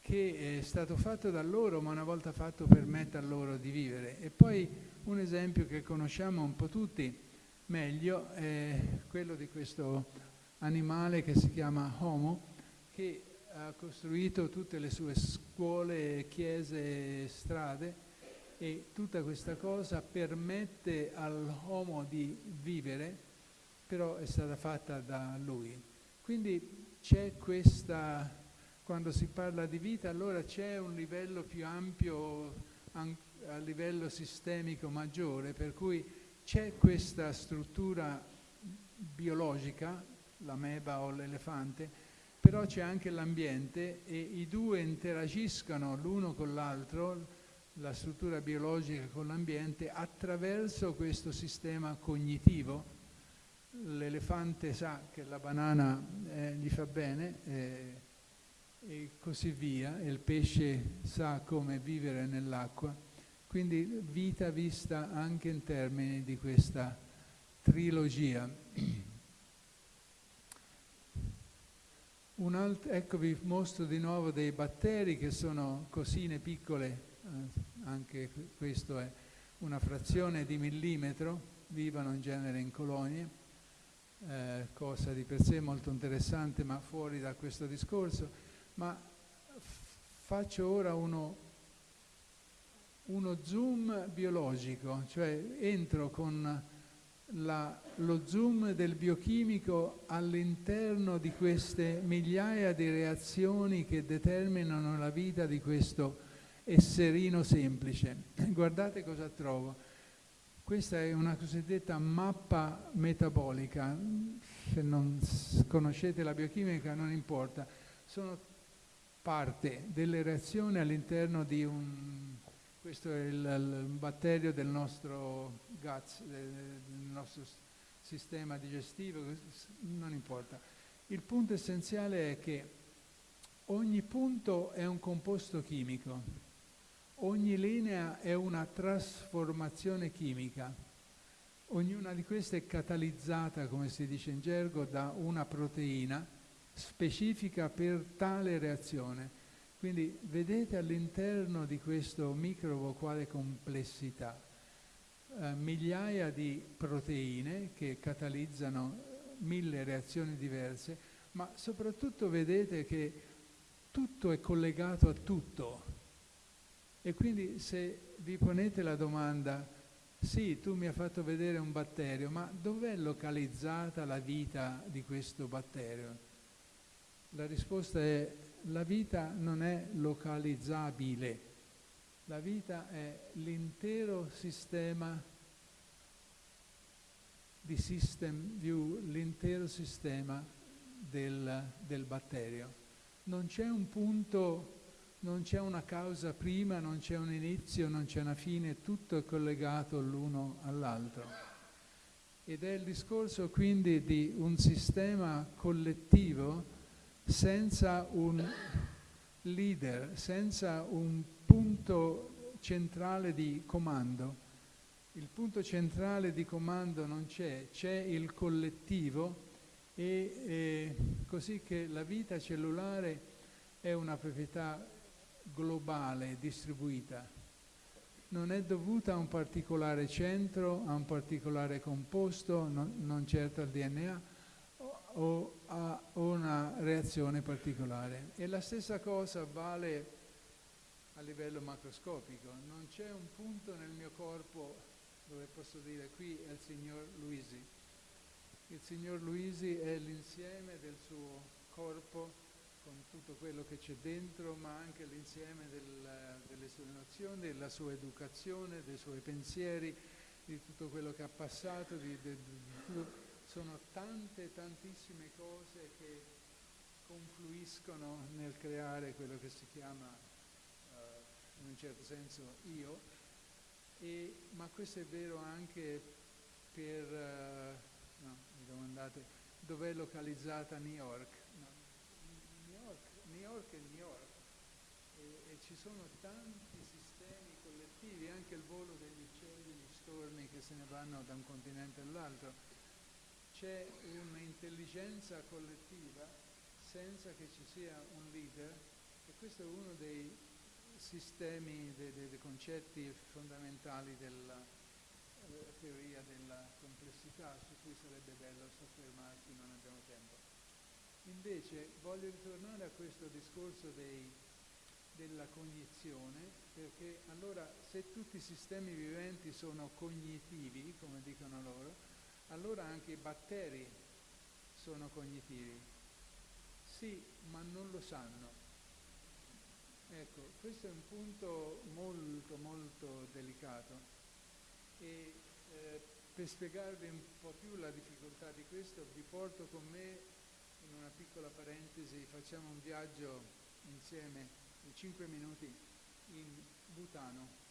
che è stato fatto da loro ma una volta fatto permette a loro di vivere. E poi un esempio che conosciamo un po' tutti, meglio è quello di questo animale che si chiama Homo, che ha costruito tutte le sue scuole, chiese, strade e tutta questa cosa permette all'uomo di vivere, però è stata fatta da lui. Quindi c'è questa, quando si parla di vita, allora c'è un livello più ampio a livello sistemico maggiore, per cui c'è questa struttura biologica, l'ameba o l'elefante, però c'è anche l'ambiente e i due interagiscono l'uno con l'altro, la struttura biologica con l'ambiente, attraverso questo sistema cognitivo. L'elefante sa che la banana eh, gli fa bene eh, e così via, e il pesce sa come vivere nell'acqua. Quindi vita vista anche in termini di questa trilogia. Ecco vi mostro di nuovo dei batteri che sono cosine piccole, eh, anche questo è una frazione di millimetro, vivono in genere in colonie, eh, cosa di per sé molto interessante ma fuori da questo discorso, ma faccio ora uno, uno zoom biologico, cioè entro con la, lo zoom del biochimico all'interno di queste migliaia di reazioni che determinano la vita di questo esserino semplice. (clears throat) Guardate cosa trovo. Questa è una cosiddetta mappa metabolica. Se non conoscete la biochimica non importa. Sono parte delle reazioni all'interno di un questo è il, il batterio del nostro guts, del nostro sistema digestivo, non importa. Il punto essenziale è che ogni punto è un composto chimico, ogni linea è una trasformazione chimica, ognuna di queste è catalizzata, come si dice in gergo, da una proteina specifica per tale reazione. Quindi vedete all'interno di questo microbo quale complessità, eh, migliaia di proteine che catalizzano mille reazioni diverse, ma soprattutto vedete che tutto è collegato a tutto. E quindi se vi ponete la domanda, sì, tu mi hai fatto vedere un batterio, ma dov'è localizzata la vita di questo batterio? La risposta è la vita non è localizzabile, la vita è l'intero sistema di system view, l'intero sistema del, del batterio. Non c'è un punto, non c'è una causa prima, non c'è un inizio, non c'è una fine, tutto è collegato l'uno all'altro. Ed è il discorso quindi di un sistema collettivo senza un leader, senza un punto centrale di comando. Il punto centrale di comando non c'è, c'è il collettivo e così che la vita cellulare è una proprietà globale, distribuita. Non è dovuta a un particolare centro, a un particolare composto, non, non certo al DNA, o a una reazione particolare. E la stessa cosa vale a livello macroscopico. Non c'è un punto nel mio corpo dove posso dire qui è il signor Luisi. Il signor Luisi è l'insieme del suo corpo con tutto quello che c'è dentro, ma anche l'insieme del, delle sue nozioni, della sua educazione, dei suoi pensieri, di tutto quello che ha passato, di, di, di, sono tante, tantissime cose che confluiscono nel creare quello che si chiama, uh, in un certo senso, io, e, ma questo è vero anche per, uh, no, mi domandate, dov'è localizzata New York? No, New York? New York è New York e, e ci sono tanti sistemi collettivi, anche il volo degli uccelli, gli stormi che se ne vanno da un continente all'altro c'è un'intelligenza collettiva senza che ci sia un leader e questo è uno dei sistemi, dei, dei concetti fondamentali della eh, teoria della complessità su cui sarebbe bello soffermarsi, non abbiamo tempo. Invece voglio ritornare a questo discorso dei, della cognizione, perché allora se tutti i sistemi viventi sono cognitivi, come dicono loro, allora anche i batteri sono cognitivi. Sì, ma non lo sanno. Ecco, questo è un punto molto molto delicato e eh, per spiegarvi un po' più la difficoltà di questo vi porto con me in una piccola parentesi, facciamo un viaggio insieme di 5 minuti in Butano.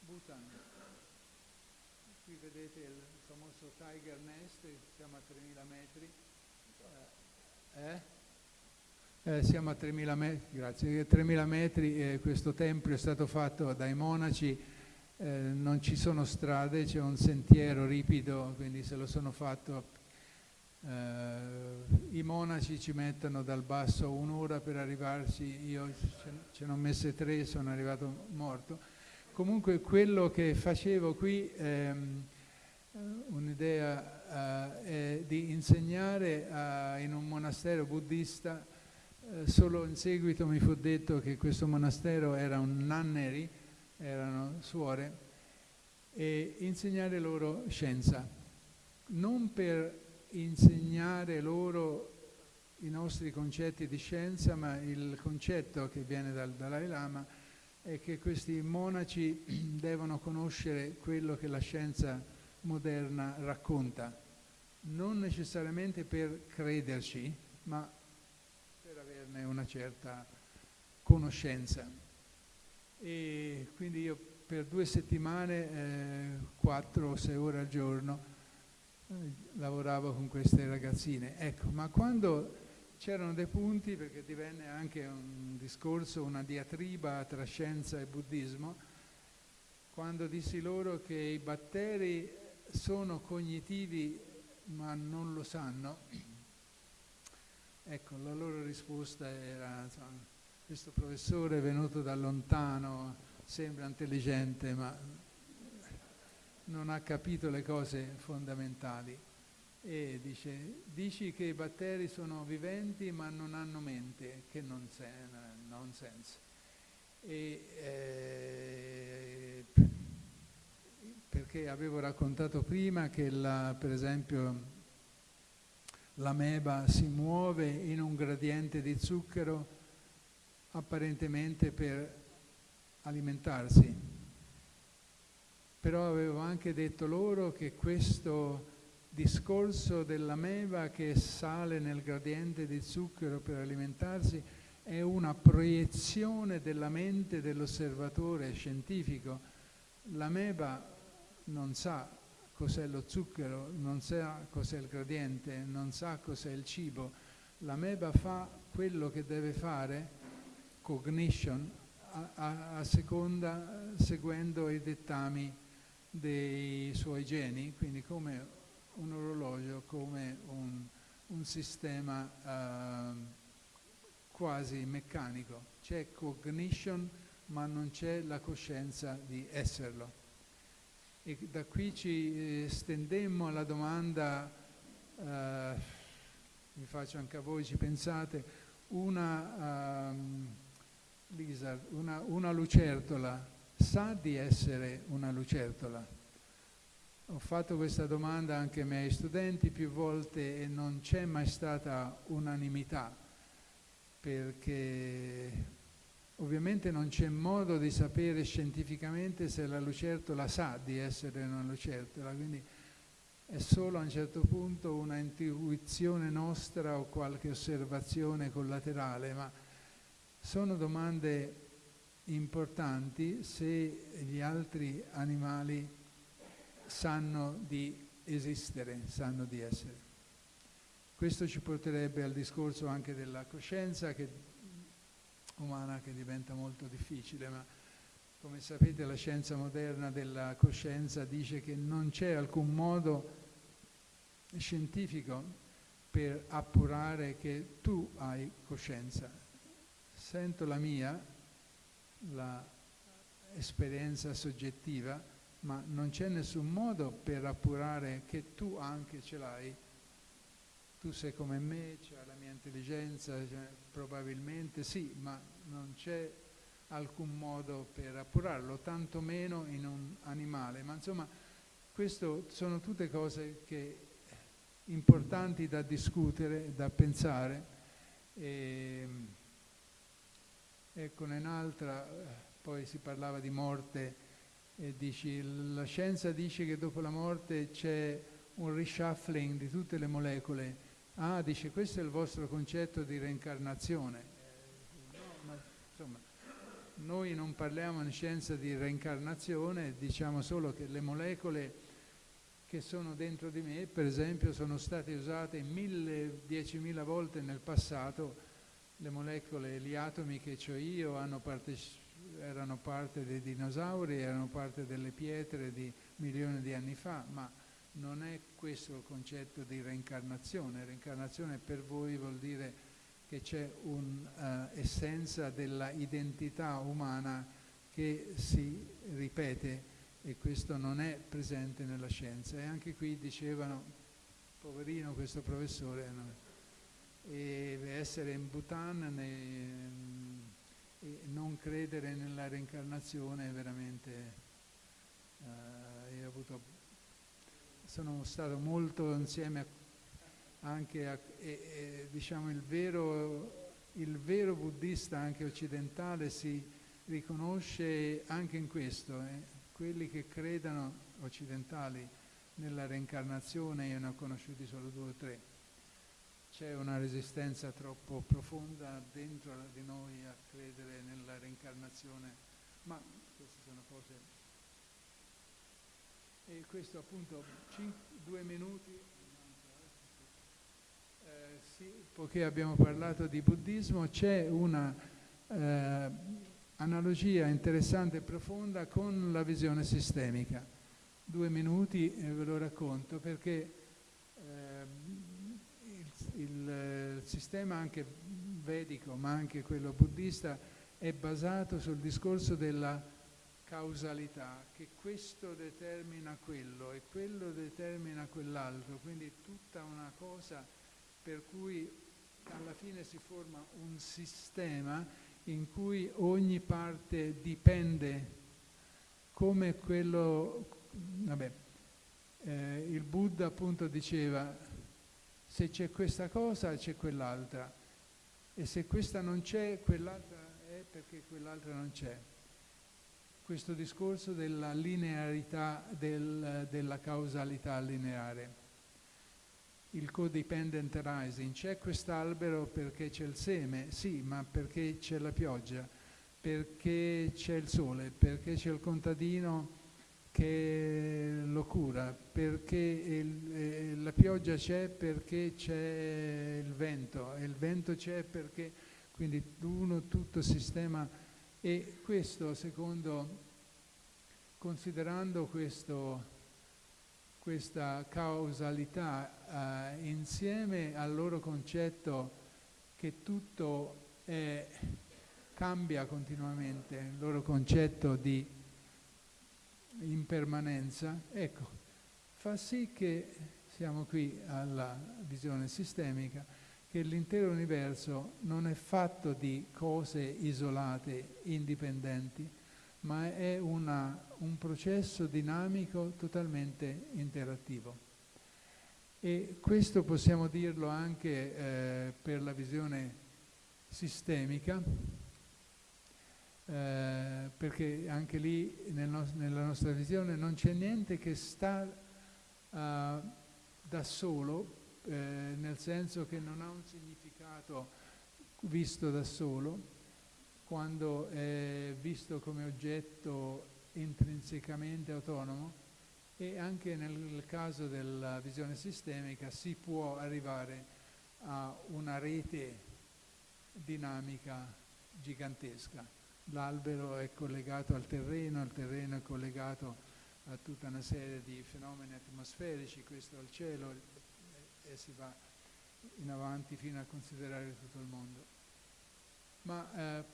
Bhutan. Qui vedete il famoso Tiger Nest, siamo a 3000 metri. Eh? Eh, siamo a 3000 metri, grazie, 3000 metri eh, questo tempio è stato fatto dai monaci, eh, non ci sono strade, c'è un sentiero ripido, quindi se lo sono fatto eh, I monaci ci mettono dal basso un'ora per arrivarci, io ce ne ho messe tre, sono arrivato morto. Comunque quello che facevo qui, ehm, un'idea eh, è di insegnare a, in un monastero buddista eh, solo in seguito mi fu detto che questo monastero era un nanneri, erano suore, e insegnare loro scienza, non per insegnare loro i nostri concetti di scienza, ma il concetto che viene dal Dalai Lama è che questi monaci (clears throat) devono conoscere quello che la scienza moderna racconta, non necessariamente per crederci, ma averne una certa conoscenza. E quindi io per due settimane, eh, quattro o sei ore al giorno, eh, lavoravo con queste ragazzine. Ecco, ma quando c'erano dei punti, perché divenne anche un discorso, una diatriba tra scienza e buddismo, quando dissi loro che i batteri sono cognitivi ma non lo sanno, Ecco, la loro risposta era, insomma, questo professore è venuto da lontano, sembra intelligente, ma non ha capito le cose fondamentali. E dice, dici che i batteri sono viventi ma non hanno mente, che non nonsense. E, eh, perché avevo raccontato prima che la, per esempio l'ameba si muove in un gradiente di zucchero apparentemente per alimentarsi. Però avevo anche detto loro che questo discorso dell'ameba che sale nel gradiente di zucchero per alimentarsi è una proiezione della mente dell'osservatore scientifico. L'ameba non sa cos'è lo zucchero, non sa cos'è il gradiente, non sa cos'è il cibo. L'ameba fa quello che deve fare, cognition, a, a, a seconda, seguendo i dettami dei suoi geni, quindi come un orologio, come un, un sistema uh, quasi meccanico. C'è cognition ma non c'è la coscienza di esserlo. E da qui ci eh, stendemmo alla domanda, eh, vi faccio anche a voi, ci pensate, una, um, lizard, una, una lucertola sa di essere una lucertola? Ho fatto questa domanda anche ai miei studenti più volte e non c'è mai stata unanimità perché Ovviamente non c'è modo di sapere scientificamente se la lucertola sa di essere una lucertola, quindi è solo a un certo punto una intuizione nostra o qualche osservazione collaterale, ma sono domande importanti se gli altri animali sanno di esistere, sanno di essere. Questo ci porterebbe al discorso anche della coscienza che umana che diventa molto difficile, ma come sapete la scienza moderna della coscienza dice che non c'è alcun modo scientifico per appurare che tu hai coscienza. Sento la mia, l'esperienza soggettiva, ma non c'è nessun modo per appurare che tu anche ce l'hai tu sei come me, c'è la mia intelligenza, probabilmente sì, ma non c'è alcun modo per appurarlo, tantomeno in un animale. Ma insomma, queste sono tutte cose che, importanti da discutere, da pensare. E, ecco, un'altra, poi si parlava di morte e dici, la scienza dice che dopo la morte c'è un reshuffling di tutte le molecole ah, dice, questo è il vostro concetto di reincarnazione. Eh, no, ma insomma, noi non parliamo in scienza di reincarnazione, diciamo solo che le molecole che sono dentro di me, per esempio, sono state usate mille, diecimila volte nel passato, le molecole, gli atomi che ho io parte, erano parte dei dinosauri, erano parte delle pietre di milioni di anni fa, ma non è questo il concetto di reincarnazione. Reincarnazione per voi vuol dire che c'è un'essenza uh, della identità umana che si ripete e questo non è presente nella scienza. E anche qui dicevano, poverino questo professore, no? e essere in Bhutan ne, e non credere nella reincarnazione è veramente... Ho avuto, sono stato molto insieme a, anche a, e, e, diciamo il vero, il vero buddista anche occidentale si riconosce anche in questo. Eh quelli che credano occidentali nella reincarnazione, io ne ho conosciuti solo due o tre, c'è una resistenza troppo profonda dentro di noi a credere nella reincarnazione, ma queste sono cose... E questo appunto, due minuti, eh, sì, poiché abbiamo parlato di buddismo, c'è una... Eh, analogia interessante e profonda con la visione sistemica. Due minuti e ve lo racconto perché il, il sistema anche vedico, ma anche quello buddista, è basato sul discorso della causalità, che questo determina quello e quello determina quell'altro, quindi tutta una cosa per cui alla fine si forma un sistema in cui ogni parte dipende come quello, vabbè, eh, il Buddha appunto diceva se c'è questa cosa c'è quell'altra e se questa non c'è quell'altra è perché quell'altra non c'è. Questo discorso della linearità, del, della causalità lineare il codependent rising. C'è quest'albero perché c'è il seme, sì, ma perché c'è la pioggia, perché c'è il sole, perché c'è il contadino che lo cura, perché il, eh, la pioggia c'è perché c'è il vento, e il vento c'è perché, quindi uno tutto sistema, e questo secondo, considerando questo questa causalità eh, insieme al loro concetto che tutto è, cambia continuamente, il loro concetto di impermanenza, ecco, fa sì che siamo qui alla visione sistemica, che l'intero universo non è fatto di cose isolate, indipendenti, ma è una, un processo dinamico totalmente interattivo. E questo possiamo dirlo anche eh, per la visione sistemica, eh, perché anche lì nel no nella nostra visione non c'è niente che sta uh, da solo, eh, nel senso che non ha un significato visto da solo, quando è visto come oggetto intrinsecamente autonomo e anche nel caso della visione sistemica si può arrivare a una rete dinamica gigantesca. L'albero è collegato al terreno, il terreno è collegato a tutta una serie di fenomeni atmosferici, questo al cielo e si va in avanti fino a considerare tutto il mondo. Ma eh,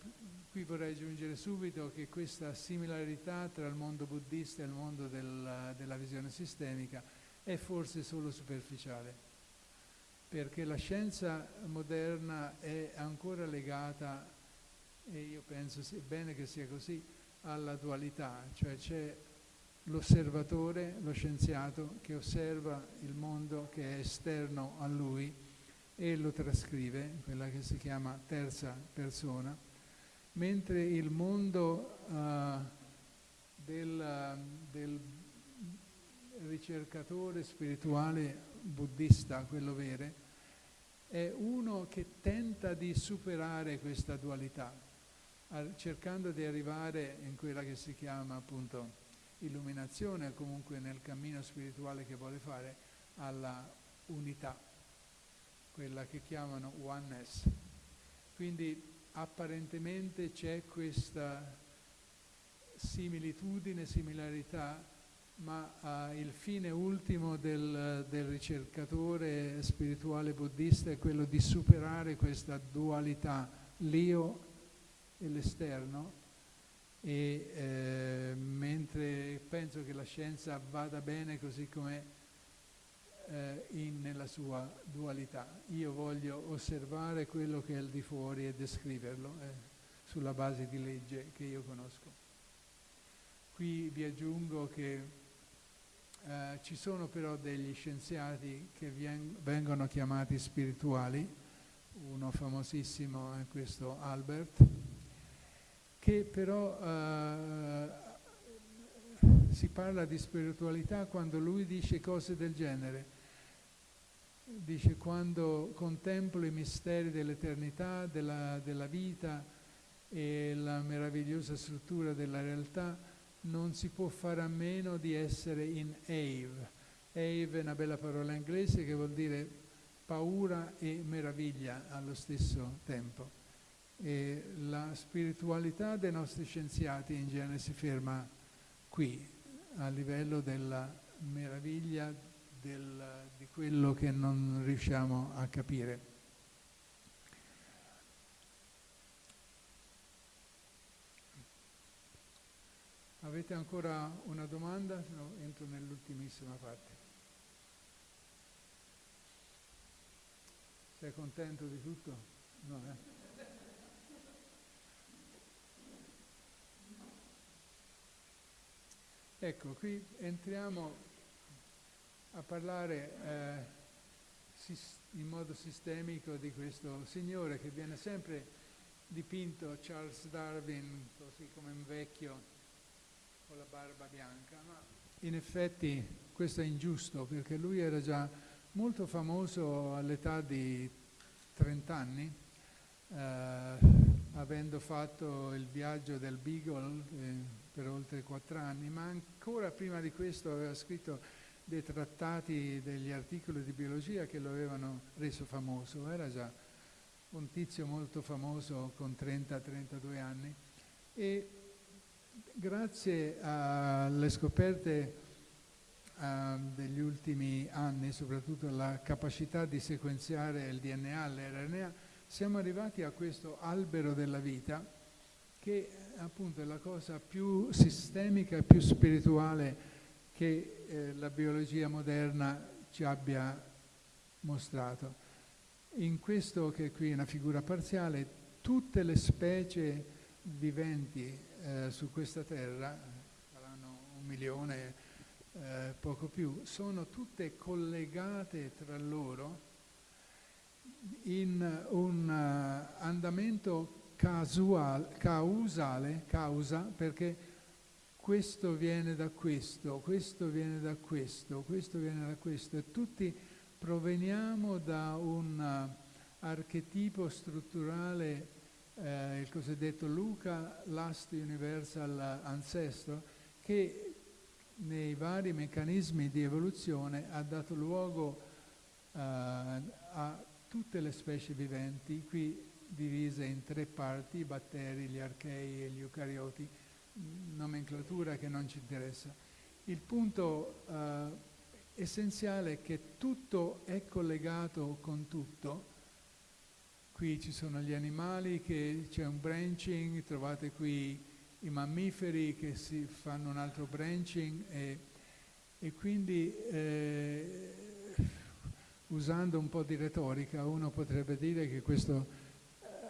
qui vorrei aggiungere subito che questa similarità tra il mondo buddista e il mondo del, della visione sistemica è forse solo superficiale, perché la scienza moderna è ancora legata, e io penso sia bene che sia così, alla dualità, cioè c'è l'osservatore, lo scienziato che osserva il mondo che è esterno a lui, e lo trascrive, quella che si chiama terza persona, mentre il mondo uh, del, del, ricercatore spirituale buddista, quello vero, è uno che tenta di superare questa dualità, cercando di arrivare in quella che si chiama appunto illuminazione comunque nel cammino spirituale che vuole fare alla unità, quella che chiamano oneness. Quindi apparentemente c'è questa similitudine, similarità, ma uh, il fine ultimo del, del, ricercatore spirituale buddista è quello di superare questa dualità, l'io e l'esterno, e eh, mentre penso che la scienza vada bene così com'è eh, in, nella sua dualità. Io voglio osservare quello che è al di fuori e descriverlo eh, sulla base di legge che io conosco. Qui vi aggiungo che eh, ci sono però degli scienziati che vengono chiamati spirituali, uno famosissimo è questo Albert, che però eh, si parla di spiritualità quando lui dice cose del genere. Dice quando contemplo i misteri dell'eternità, della, della vita e la meravigliosa struttura della realtà, non si può fare a meno di essere in Ave. Ave è una bella parola inglese che vuol dire paura e meraviglia allo stesso tempo. E la spiritualità dei nostri scienziati in genere si ferma qui, a livello della meraviglia del, di quello che non riusciamo a capire. Avete ancora una domanda? Se no entro nell'ultimissima parte. Sei contento di tutto? No, eh? Ecco, qui entriamo a parlare eh, in modo sistemico di questo signore che viene sempre dipinto Charles Darwin così come un vecchio con la barba bianca, ma in effetti questo è ingiusto perché lui era già molto famoso all'età di 30 anni, eh, avendo fatto il viaggio del Beagle. Eh, per oltre quattro anni, ma ancora prima di questo aveva scritto dei trattati, degli articoli di biologia che lo avevano reso famoso. Era già un tizio molto famoso con 30-32 anni e grazie alle scoperte uh, degli ultimi anni, soprattutto la capacità di sequenziare il DNA l'RNA, siamo arrivati a questo albero della vita che appunto è la cosa più sistemica e più spirituale che eh, la biologia moderna ci abbia mostrato. In questo che qui è una figura parziale, tutte le specie viventi eh, su questa terra, saranno un milione, eh, poco più, sono tutte collegate tra loro in un uh, andamento casual, causale, causa, perché questo viene da questo, questo viene da questo, questo viene da questo e tutti proveniamo da un uh, archetipo strutturale, eh, il cosiddetto Luca Last Universal Ancestor, che nei vari meccanismi di evoluzione ha dato luogo uh, a tutte le specie viventi. Qui divise in tre parti, i batteri, gli archei e gli eucarioti, nomenclatura che non ci interessa. Il punto eh, essenziale è che tutto è collegato con tutto. Qui ci sono gli animali, che c'è un branching, trovate qui i mammiferi che si fanno un altro branching e, e quindi eh, usando un po' di retorica uno potrebbe dire che questo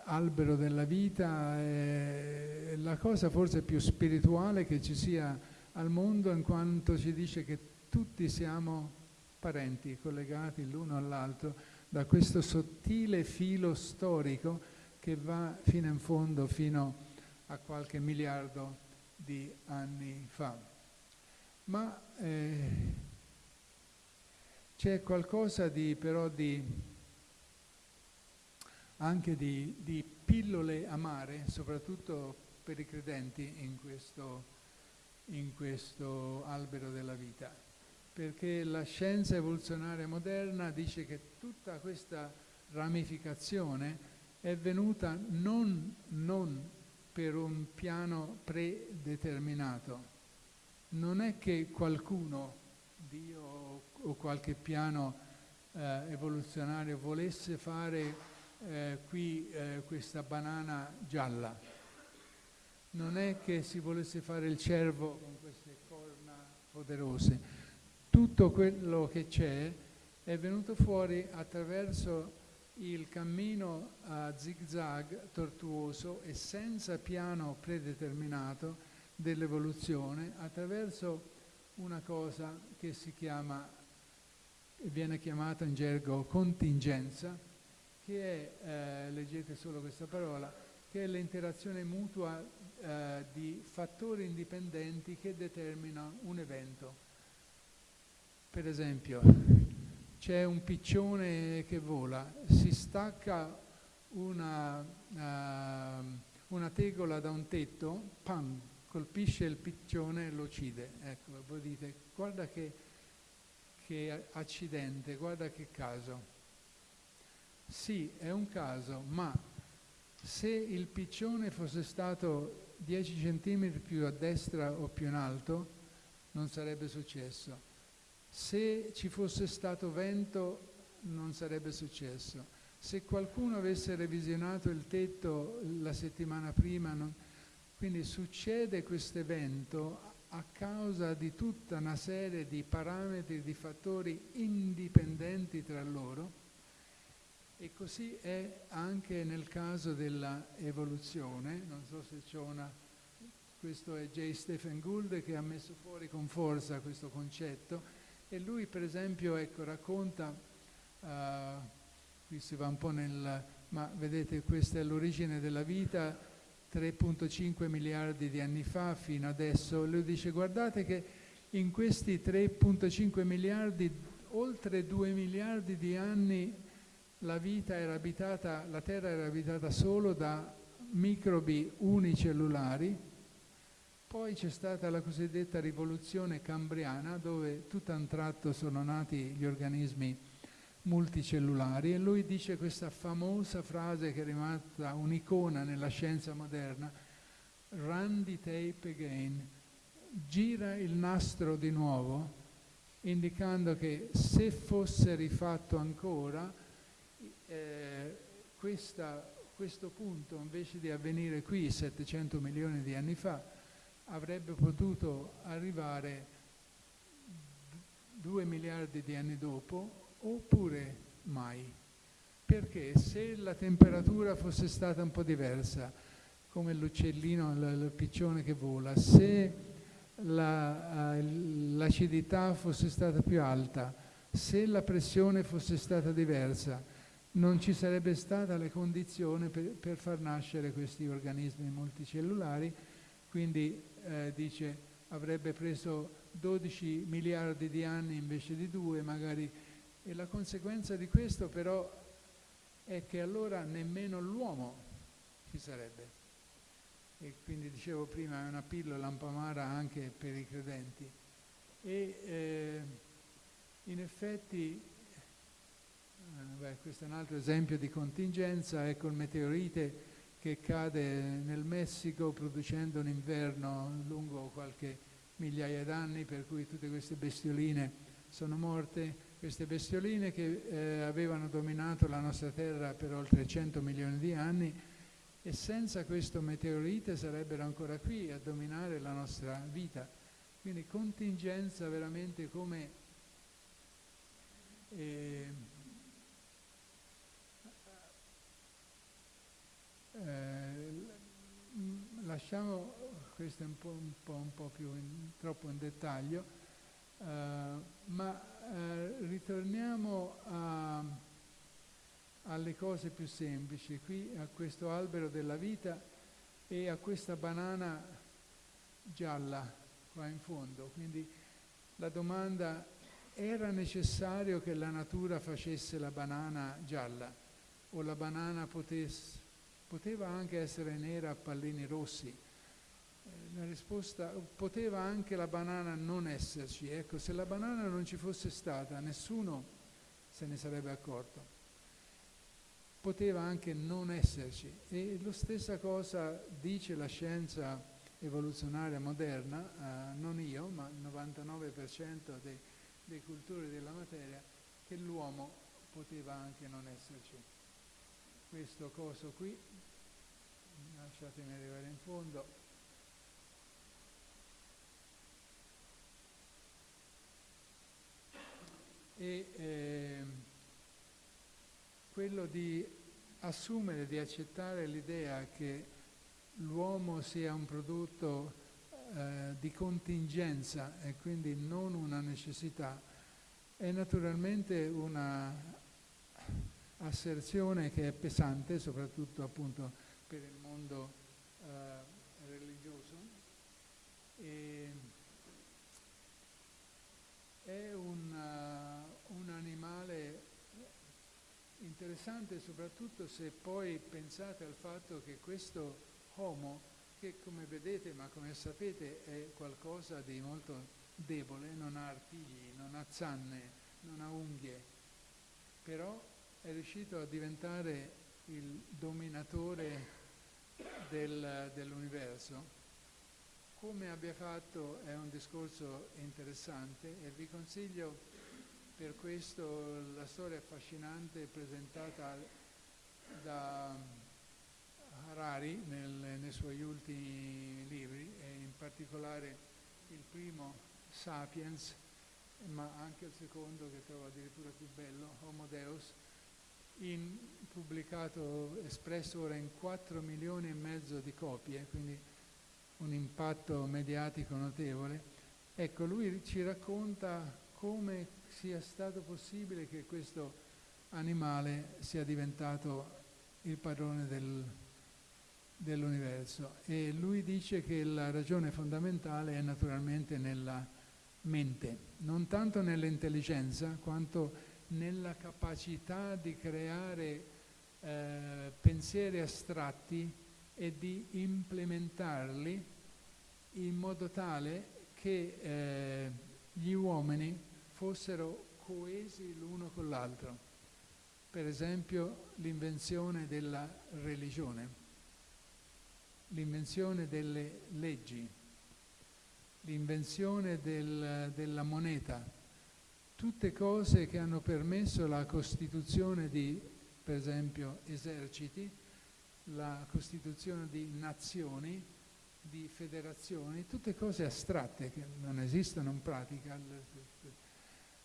albero della vita è la cosa forse più spirituale che ci sia al mondo in quanto ci dice che tutti siamo parenti, collegati l'uno all'altro da questo sottile filo storico che va fino in fondo, fino a qualche miliardo di anni fa. Ma eh, c'è qualcosa di, però di anche di, di pillole amare, soprattutto per i credenti in questo, in questo albero della vita, perché la scienza evoluzionaria moderna dice che tutta questa ramificazione è venuta non, non per un piano predeterminato, non è che qualcuno, Dio o qualche piano eh, evoluzionario volesse fare eh, qui eh, questa banana gialla, non è che si volesse fare il cervo con queste corna poderose, tutto quello che c'è è venuto fuori attraverso il cammino a zigzag tortuoso e senza piano predeterminato dell'evoluzione attraverso una cosa che si chiama viene chiamata in gergo contingenza, che è, eh, leggete solo questa parola, che è l'interazione mutua eh, di fattori indipendenti che determinano un evento. Per esempio, c'è un piccione che vola, si stacca una, uh, una tegola da un tetto, pam, colpisce il piccione e lo uccide. Ecco, voi dite, guarda che, che accidente, guarda che caso. Sì, è un caso, ma se il piccione fosse stato 10 cm più a destra o più in alto, non sarebbe successo. Se ci fosse stato vento, non sarebbe successo. Se qualcuno avesse revisionato il tetto la settimana prima, non, quindi succede questo evento a causa di tutta una serie di parametri, di fattori indipendenti tra loro e così è anche nel caso dell'evoluzione, non so se c'è una, questo è J. Stephen Gould che ha messo fuori con forza questo concetto. E lui per esempio ecco, racconta, uh, qui si va un po' nel, ma vedete questa è l'origine della vita, 3.5 miliardi di anni fa fino adesso, lui dice guardate che in questi 3.5 miliardi, oltre 2 miliardi di anni, la vita era abitata, la Terra era abitata solo da microbi unicellulari, poi c'è stata la cosiddetta rivoluzione cambriana dove tutto a un tratto sono nati gli organismi multicellulari e lui dice questa famosa frase che è rimasta un'icona nella scienza moderna, run the tape again, gira il nastro di nuovo, indicando che se fosse rifatto ancora, eh, questa, questo punto invece di avvenire qui 700 milioni di anni fa, avrebbe potuto arrivare 2 miliardi di anni dopo oppure mai. Perché se la temperatura fosse stata un po' diversa, come l'uccellino, il piccione che vola, se la, uh, l'acidità fosse stata più alta, se la pressione fosse stata diversa, non ci sarebbe stata la condizione per, per far nascere questi organismi multicellulari, quindi eh, dice avrebbe preso 12 miliardi di anni invece di due, magari e la conseguenza di questo però è che allora nemmeno l'uomo ci sarebbe. E quindi dicevo prima è una pillola lampamara anche per i credenti. E eh, in effetti, beh, questo è un altro esempio di contingenza, ecco il meteorite che cade nel Messico producendo un inverno lungo qualche migliaia d'anni per cui tutte queste bestioline sono morte queste bestioline che eh, avevano dominato la nostra terra per oltre 100 milioni di anni e senza questo meteorite sarebbero ancora qui a dominare la nostra vita. Quindi contingenza veramente come eh, eh, lasciamo questo un po', un po', un po più in, troppo in dettaglio, uh, ma eh, ritorniamo a, alle cose più semplici, qui a questo albero della vita e a questa banana gialla qua in fondo. Quindi la domanda era necessario che la natura facesse la banana gialla? o la banana potesse, poteva anche essere nera a pallini rossi. Eh, la risposta, poteva anche la banana non esserci. Ecco, se la banana non ci fosse stata, nessuno se ne sarebbe accorto. Poteva anche non esserci. E la stessa cosa dice la scienza evoluzionaria moderna, eh, non io, ma il 99% dei, dei cultori della materia, che l'uomo poteva anche non esserci questo coso qui, lasciatemi arrivare in fondo, e eh, quello di assumere, di accettare l'idea che l'uomo sia un prodotto eh, di contingenza e quindi non una necessità, è naturalmente una asserzione che è pesante, soprattutto appunto per il mondo eh, religioso. E è un, uh, un animale interessante soprattutto se poi pensate al fatto che questo Homo, che come vedete ma come sapete è qualcosa di molto debole, non ha artigli, non ha zanne, non ha unghie, però è riuscito a diventare il dominatore del, dell'universo. Come abbia fatto è un discorso interessante e vi consiglio per questo la storia affascinante presentata da Harari nel, nei suoi ultimi libri e in particolare il primo Sapiens ma anche il secondo che trovo addirittura più bello, Homo Deus, in, pubblicato, espresso ora in 4 milioni e mezzo di copie, quindi un impatto mediatico notevole. Ecco, lui ci racconta come sia stato possibile che questo animale sia diventato il padrone del, dell'universo e lui dice che la ragione fondamentale è naturalmente nella mente, non tanto nell'intelligenza quanto nella capacità di creare eh, pensieri astratti e di implementarli in modo tale che eh, gli uomini fossero coesi l'uno con l'altro. Per esempio l'invenzione della religione, l'invenzione delle leggi, l'invenzione del, della moneta, tutte cose che hanno permesso la costituzione di, per esempio, eserciti, la costituzione di nazioni, di federazioni, tutte cose astratte che non esistono in pratica,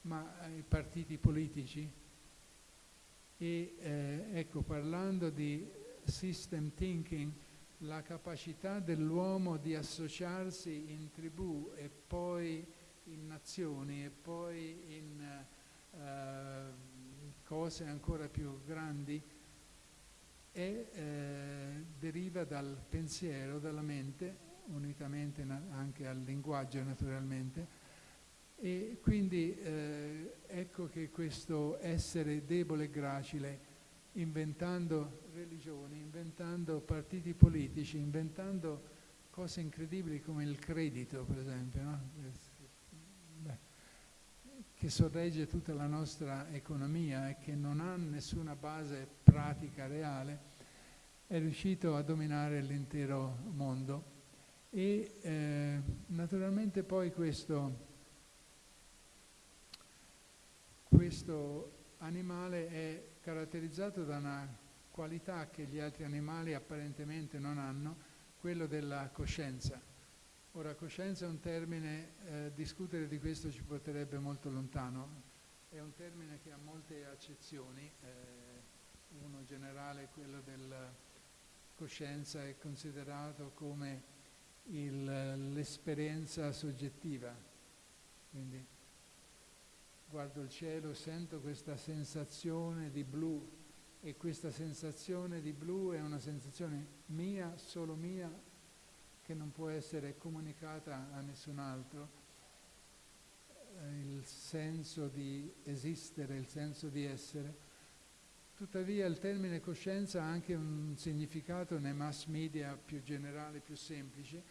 ma i partiti politici. E eh, ecco, parlando di system thinking, la capacità dell'uomo di associarsi in tribù e poi in nazioni e poi in uh, cose ancora più grandi e eh, deriva dal pensiero, dalla mente, unitamente anche al linguaggio naturalmente. E quindi eh, ecco che questo essere debole e gracile, inventando religioni, inventando partiti politici, inventando cose incredibili come il credito, per esempio, no? Che sorregge tutta la nostra economia e che non ha nessuna base pratica reale, è riuscito a dominare l'intero mondo. E eh, naturalmente poi questo, questo animale è caratterizzato da una qualità che gli altri animali apparentemente non hanno, quello della coscienza Ora, coscienza è un termine, eh, discutere di questo ci porterebbe molto lontano, è un termine che ha molte accezioni, eh, uno generale, quello della coscienza, è considerato come l'esperienza soggettiva, quindi guardo il cielo, sento questa sensazione di blu e questa sensazione di blu è una sensazione mia, solo mia, che non può essere comunicata a nessun altro, eh, il senso di esistere, il senso di essere, Tuttavia il termine coscienza ha anche un significato nei mass media più generale, più semplice,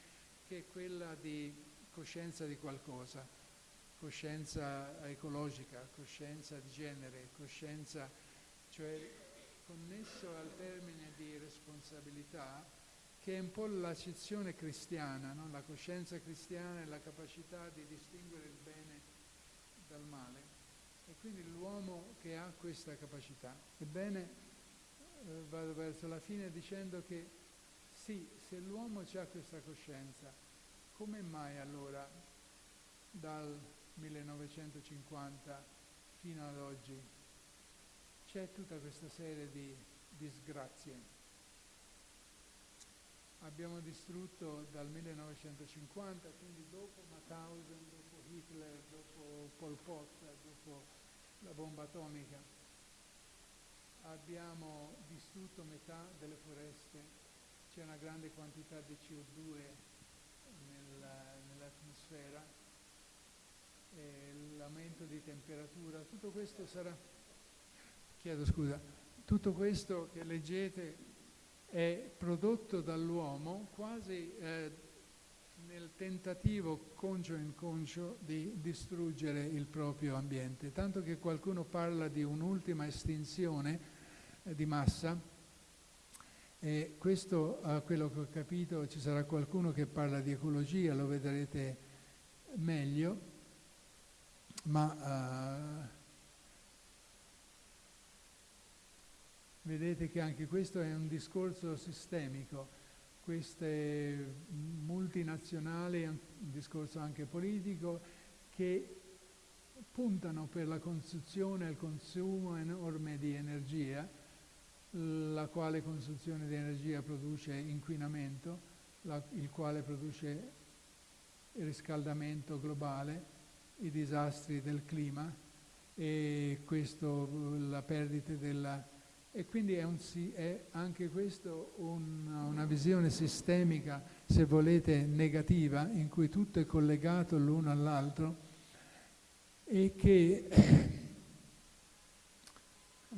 che è quella di coscienza di qualcosa, coscienza ecologica, coscienza di genere, coscienza, cioè connesso al termine di responsabilità, che è un po' l'accezione cristiana, no? la coscienza cristiana è la capacità di distinguere il bene dal male. E quindi l'uomo che ha questa capacità. Ebbene, eh, vado verso la fine dicendo che sì, se l'uomo ha questa coscienza, come mai allora dal 1950 fino ad oggi c'è tutta questa serie di disgrazie? Abbiamo distrutto dal 1950, quindi dopo Mauthausen, dopo Hitler, dopo Pol Pot, dopo la bomba atomica, abbiamo distrutto metà delle foreste, c'è una grande quantità di CO2 nella, nell'atmosfera, l'aumento di temperatura, tutto questo sarà, chiedo scusa, tutto questo che leggete è prodotto dall'uomo quasi eh, nel tentativo conscio e inconscio di distruggere il proprio ambiente, tanto che qualcuno parla di un'ultima estinzione eh, di massa e questo, a quello che ho capito, ci sarà qualcuno che parla di ecologia, lo vedrete meglio, ma Vedete che anche questo è un discorso sistemico, queste multinazionali, un discorso anche politico, che puntano per la costruzione e il consumo enorme di energia, la quale consumazione di energia produce inquinamento, la, il quale produce riscaldamento globale, i disastri del clima e questo, la perdita della e quindi è, un, è anche questo una, una visione sistemica, se volete, negativa, in cui tutto è collegato l'uno all'altro e che (coughs)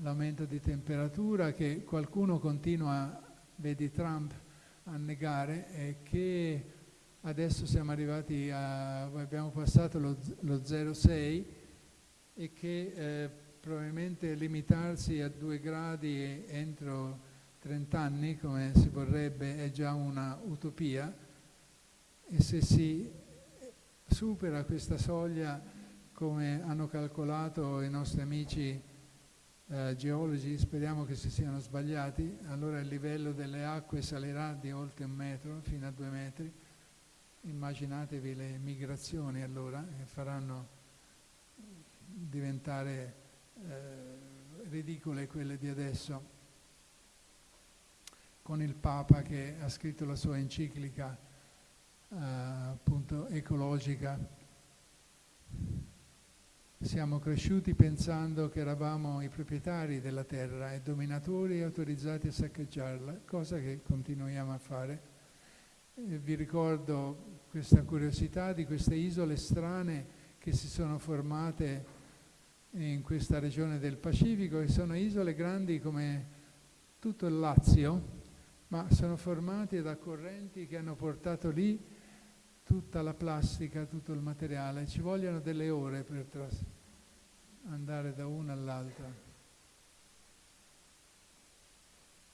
l'aumento di temperatura che qualcuno continua, vedi Trump, a negare e che adesso siamo arrivati a, abbiamo passato lo, lo 0,6 e che eh, probabilmente limitarsi a due gradi entro 30 anni, come si vorrebbe, è già una utopia e se si supera questa soglia, come hanno calcolato i nostri amici eh, geologi, speriamo che si siano sbagliati, allora il livello delle acque salirà di oltre un metro, fino a due metri. Immaginatevi le migrazioni allora, che faranno diventare eh, ridicole quelle di adesso, con il Papa che ha scritto la sua enciclica eh, appunto ecologica. Siamo cresciuti pensando che eravamo i proprietari della terra e dominatori autorizzati a saccheggiarla, cosa che continuiamo a fare. E vi ricordo questa curiosità di queste isole strane che si sono formate in questa regione del Pacifico e sono isole grandi come tutto il Lazio, ma sono formate da correnti che hanno portato lì tutta la plastica, tutto il materiale. Ci vogliono delle ore per andare da una all'altra.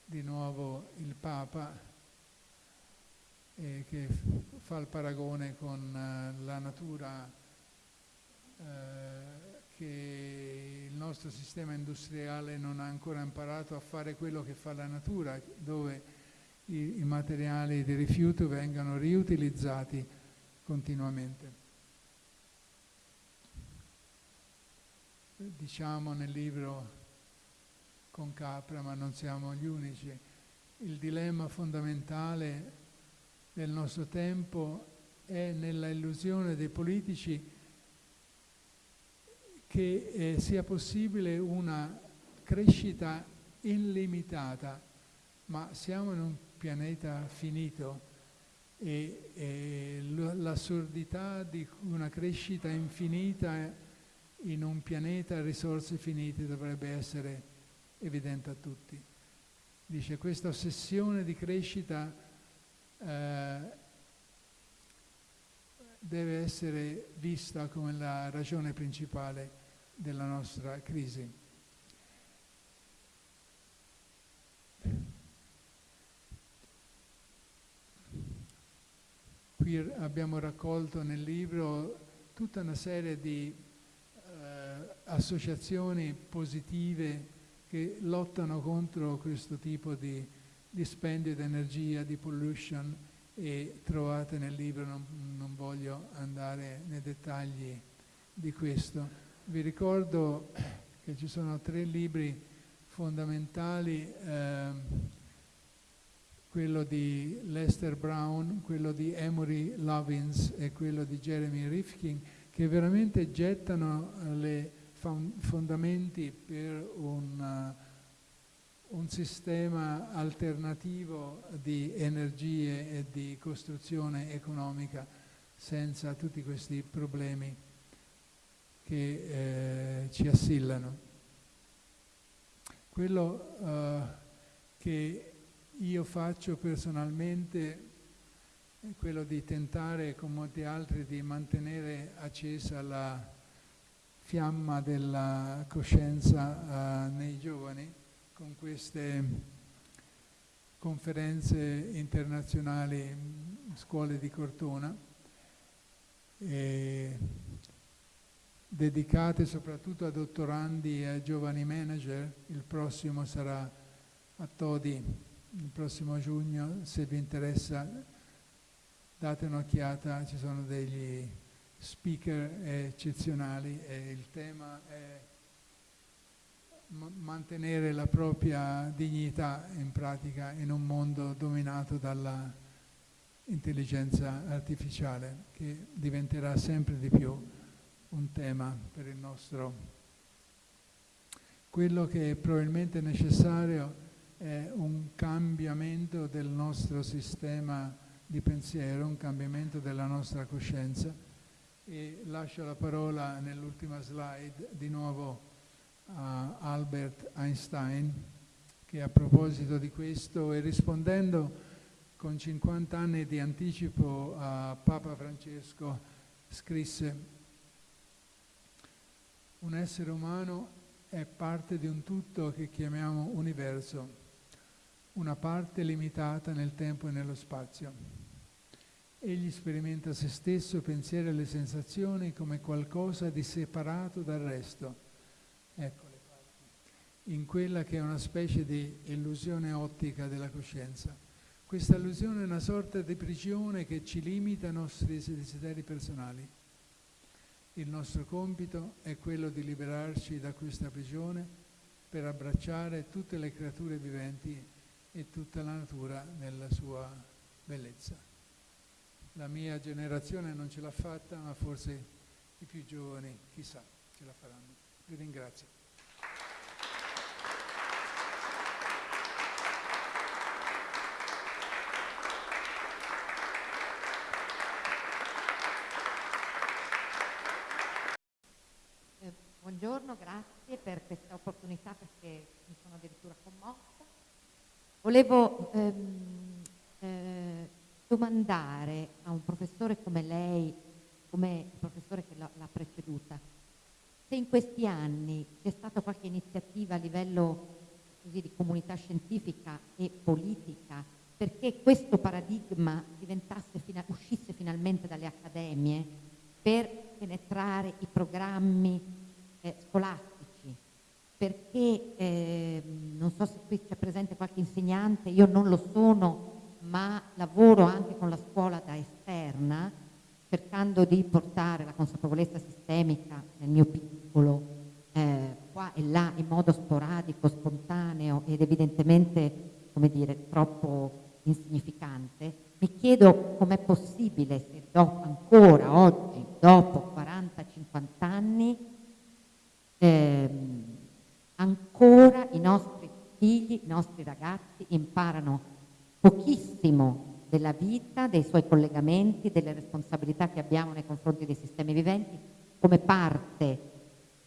Di nuovo il Papa eh, che fa il paragone con uh, la natura uh, che il nostro sistema industriale non ha ancora imparato a fare quello che fa la natura, dove i, i materiali di rifiuto vengano riutilizzati continuamente. Diciamo nel libro con Capra, ma non siamo gli unici, il dilemma fondamentale del nostro tempo è nella illusione dei politici che eh, sia possibile una crescita illimitata, ma siamo in un pianeta finito e, e l'assurdità di una crescita infinita in un pianeta a risorse finite dovrebbe essere evidente a tutti. Dice questa ossessione di crescita eh, deve essere vista come la ragione principale della nostra crisi. Qui abbiamo raccolto nel libro tutta una serie di eh, associazioni positive che lottano contro questo tipo di dispendio di energia, di pollution e trovate nel libro, non, non voglio andare nei dettagli di questo. Vi ricordo che ci sono tre libri fondamentali. Eh, quello di Lester Brown, quello di Emory Lovins e quello di Jeremy Rifkin, che veramente gettano eh, le fondamenti per un, uh, un sistema alternativo di energie e di costruzione economica senza tutti questi problemi che eh, ci assillano. Quello uh, che io faccio personalmente è quello di tentare con molti altri di mantenere accesa la fiamma della coscienza uh, nei giovani con queste conferenze internazionali, scuole di Cortona, dedicate soprattutto a dottorandi e a giovani manager. Il prossimo sarà a Todi il prossimo giugno, se vi interessa date un'occhiata, ci sono degli speaker eccezionali e il tema è mantenere la propria dignità in pratica in un mondo dominato dalla intelligenza artificiale che diventerà sempre di più un tema per il nostro. Quello che è probabilmente necessario è un cambiamento del nostro sistema di pensiero, un cambiamento della nostra coscienza. E lascio la parola nell'ultima slide di nuovo a Albert Einstein che a proposito di questo e rispondendo con 50 anni di anticipo a Papa Francesco scrisse un essere umano è parte di un tutto che chiamiamo universo una parte limitata nel tempo e nello spazio. Egli sperimenta se stesso, pensieri e le sensazioni come qualcosa di separato dal resto. Ecco le parti. In quella che è una specie di illusione ottica della coscienza. Questa illusione è una sorta di prigione che ci limita ai nostri desideri personali. Il nostro compito è quello di liberarci da questa prigione per abbracciare tutte le creature viventi e tutta la natura nella sua bellezza. La mia generazione non ce l'ha fatta, ma forse i più giovani, chissà, ce la faranno. Vi ringrazio. Eh, buongiorno, grazie per questa opportunità perché mi sono addirittura commossa. Volevo ehm, eh, domandare a un professore come lei, come il professore che l'ha preceduta, se in questi anni c'è stata qualche iniziativa a livello così, di comunità scientifica e politica perché questo paradigma fina, uscisse finalmente dalle accademie per penetrare i programmi eh, scolastici perché eh, non so se qui c'è presente qualche insegnante, io non lo sono, ma lavoro anche con la scuola da esterna, cercando di portare la consapevolezza sistemica nel mio piccolo, eh, qua e là, in modo sporadico, spontaneo ed evidentemente, come dire, troppo insignificante. Mi chiedo com'è possibile se dopo, ancora oggi, dopo 40-50 anni, ehm, ancora i nostri figli, i nostri ragazzi imparano pochissimo della vita, dei suoi collegamenti, delle responsabilità che abbiamo nei confronti dei sistemi viventi come parte,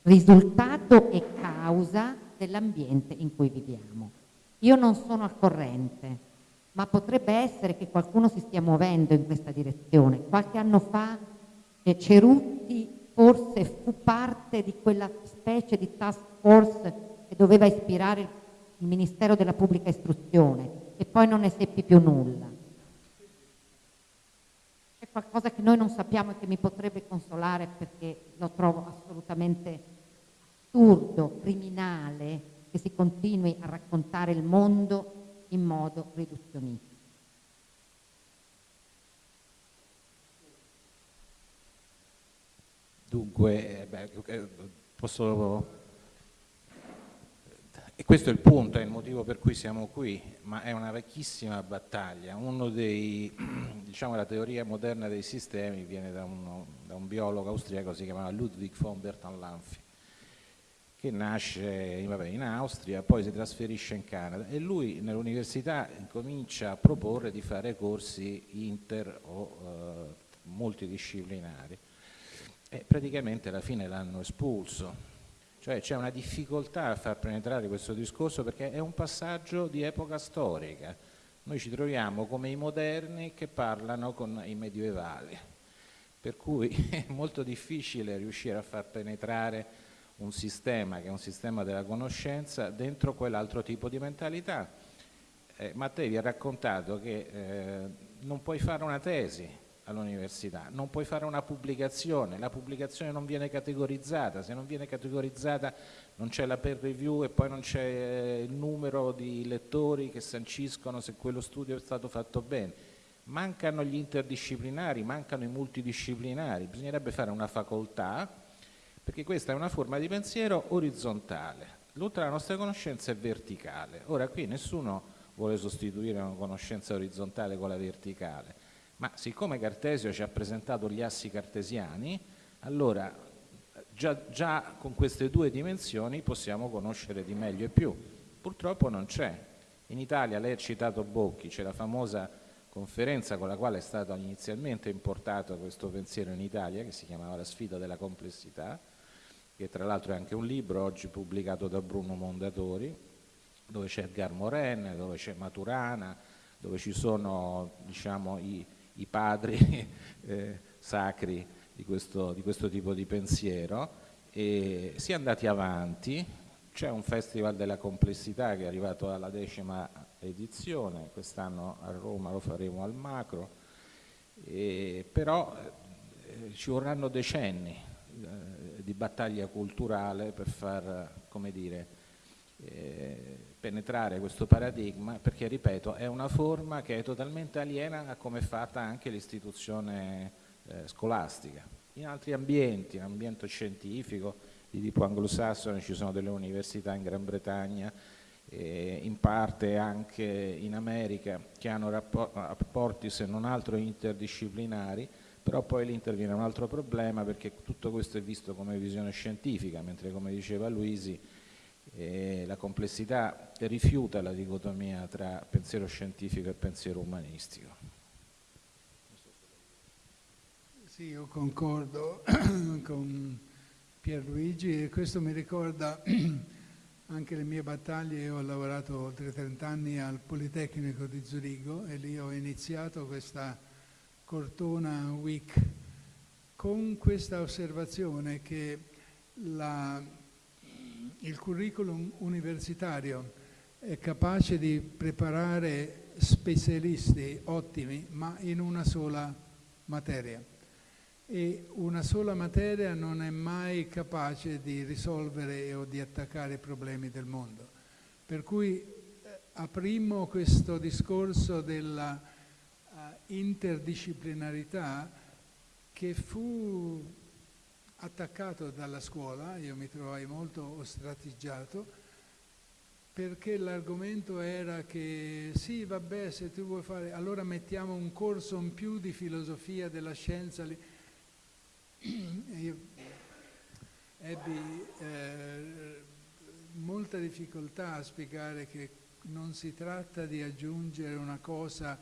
risultato e causa dell'ambiente in cui viviamo. Io non sono al corrente, ma potrebbe essere che qualcuno si stia muovendo in questa direzione. Qualche anno fa eh, Cerutti forse fu parte di quella specie di task force che doveva ispirare il Ministero della Pubblica Istruzione e poi non ne seppi più nulla. È qualcosa che noi non sappiamo e che mi potrebbe consolare perché lo trovo assolutamente assurdo, criminale, che si continui a raccontare il mondo in modo riduzionista. Dunque, eh, beh, eh, posso... E questo è il punto, è il motivo per cui siamo qui, ma è una vecchissima battaglia. Uno dei, (clears throat) diciamo, la teoria moderna dei sistemi viene da, uno, da un biologo austriaco, si chiamava Ludwig von Bertalanffy, che nasce vabbè, in Austria, poi si trasferisce in Canada e lui nell'università comincia a proporre di fare corsi inter o eh, multidisciplinari e praticamente alla fine l'hanno espulso. Cioè c'è una difficoltà a far penetrare questo discorso perché è un passaggio di epoca storica. Noi ci troviamo come i moderni che parlano con i medievali, per cui (laughs) è molto difficile riuscire a far penetrare un sistema che è un sistema della conoscenza dentro quell'altro tipo di mentalità. Eh, Mattei vi ha raccontato che eh, non puoi fare una tesi all'università, non puoi fare una pubblicazione, la pubblicazione non viene categorizzata, se non viene categorizzata non c'è la peer review e poi non c'è eh, il numero di lettori che sanciscono se quello studio è stato fatto bene. Mancano gli interdisciplinari, mancano i multidisciplinari, bisognerebbe fare una facoltà perché questa è una forma di pensiero orizzontale, tutta la nostra conoscenza è verticale. Ora qui nessuno vuole sostituire una conoscenza orizzontale con la verticale, ma siccome Cartesio ci ha presentato gli assi cartesiani, allora già, già con queste due dimensioni possiamo conoscere di meglio e più. Purtroppo non c'è. In Italia, lei ha citato Bocchi, c'è la famosa conferenza con la quale è stato inizialmente importato questo pensiero in Italia, che si chiamava La sfida della complessità, che tra l'altro è anche un libro oggi pubblicato da Bruno Mondatori, dove c'è Edgar Moren, dove c'è Maturana, dove ci sono diciamo, i, i, padri (laughs) eh, sacri di questo, di questo, tipo di pensiero e si è andati avanti, c'è un festival della complessità che è arrivato alla decima edizione, quest'anno a Roma lo faremo al macro, e, però eh, ci vorranno decenni eh, di battaglia culturale per far, come dire, eh, penetrare questo paradigma perché, ripeto, è una forma che è totalmente aliena a come è fatta anche l'istituzione eh, scolastica. In altri ambienti, in ambiente scientifico di tipo anglosassone ci sono delle università in Gran Bretagna, eh, in parte anche in America che hanno rapporti se non altro interdisciplinari però poi lì interviene un altro problema perché tutto questo è visto come visione scientifica, mentre come diceva Luisi eh, la complessità rifiuta la dicotomia tra pensiero scientifico e pensiero umanistico. Sì, io concordo (clears throat) con Pierluigi e questo mi ricorda (clears throat) anche le mie battaglie. Io ho lavorato oltre 30 anni al Politecnico di Zurigo e lì ho iniziato questa Cortona Week con questa osservazione che la, il curriculum universitario è capace di preparare specialisti ottimi ma in una sola materia e una sola materia non è mai capace di risolvere o di attaccare i problemi del mondo. Per cui eh, aprimmo questo discorso della interdisciplinarità che fu attaccato dalla scuola, io mi trovai molto ostratiggiato, perché l'argomento era che sì, vabbè, se tu vuoi fare, allora mettiamo un corso in più di filosofia della scienza. Lì. Io ebbi eh, molta difficoltà a spiegare che non si tratta di aggiungere una cosa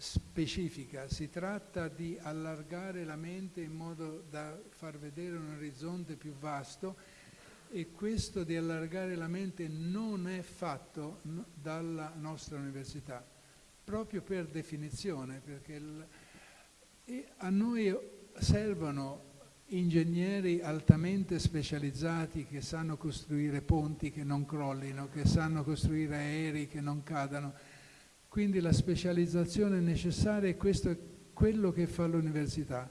specifica, si tratta di allargare la mente in modo da far vedere un orizzonte più vasto e questo di allargare la mente non è fatto dalla nostra università, proprio per definizione, perché il, a noi servono ingegneri altamente specializzati che sanno costruire ponti che non crollino, che sanno costruire aerei che non cadano. Quindi la specializzazione necessaria e questo è quello che fa l'università.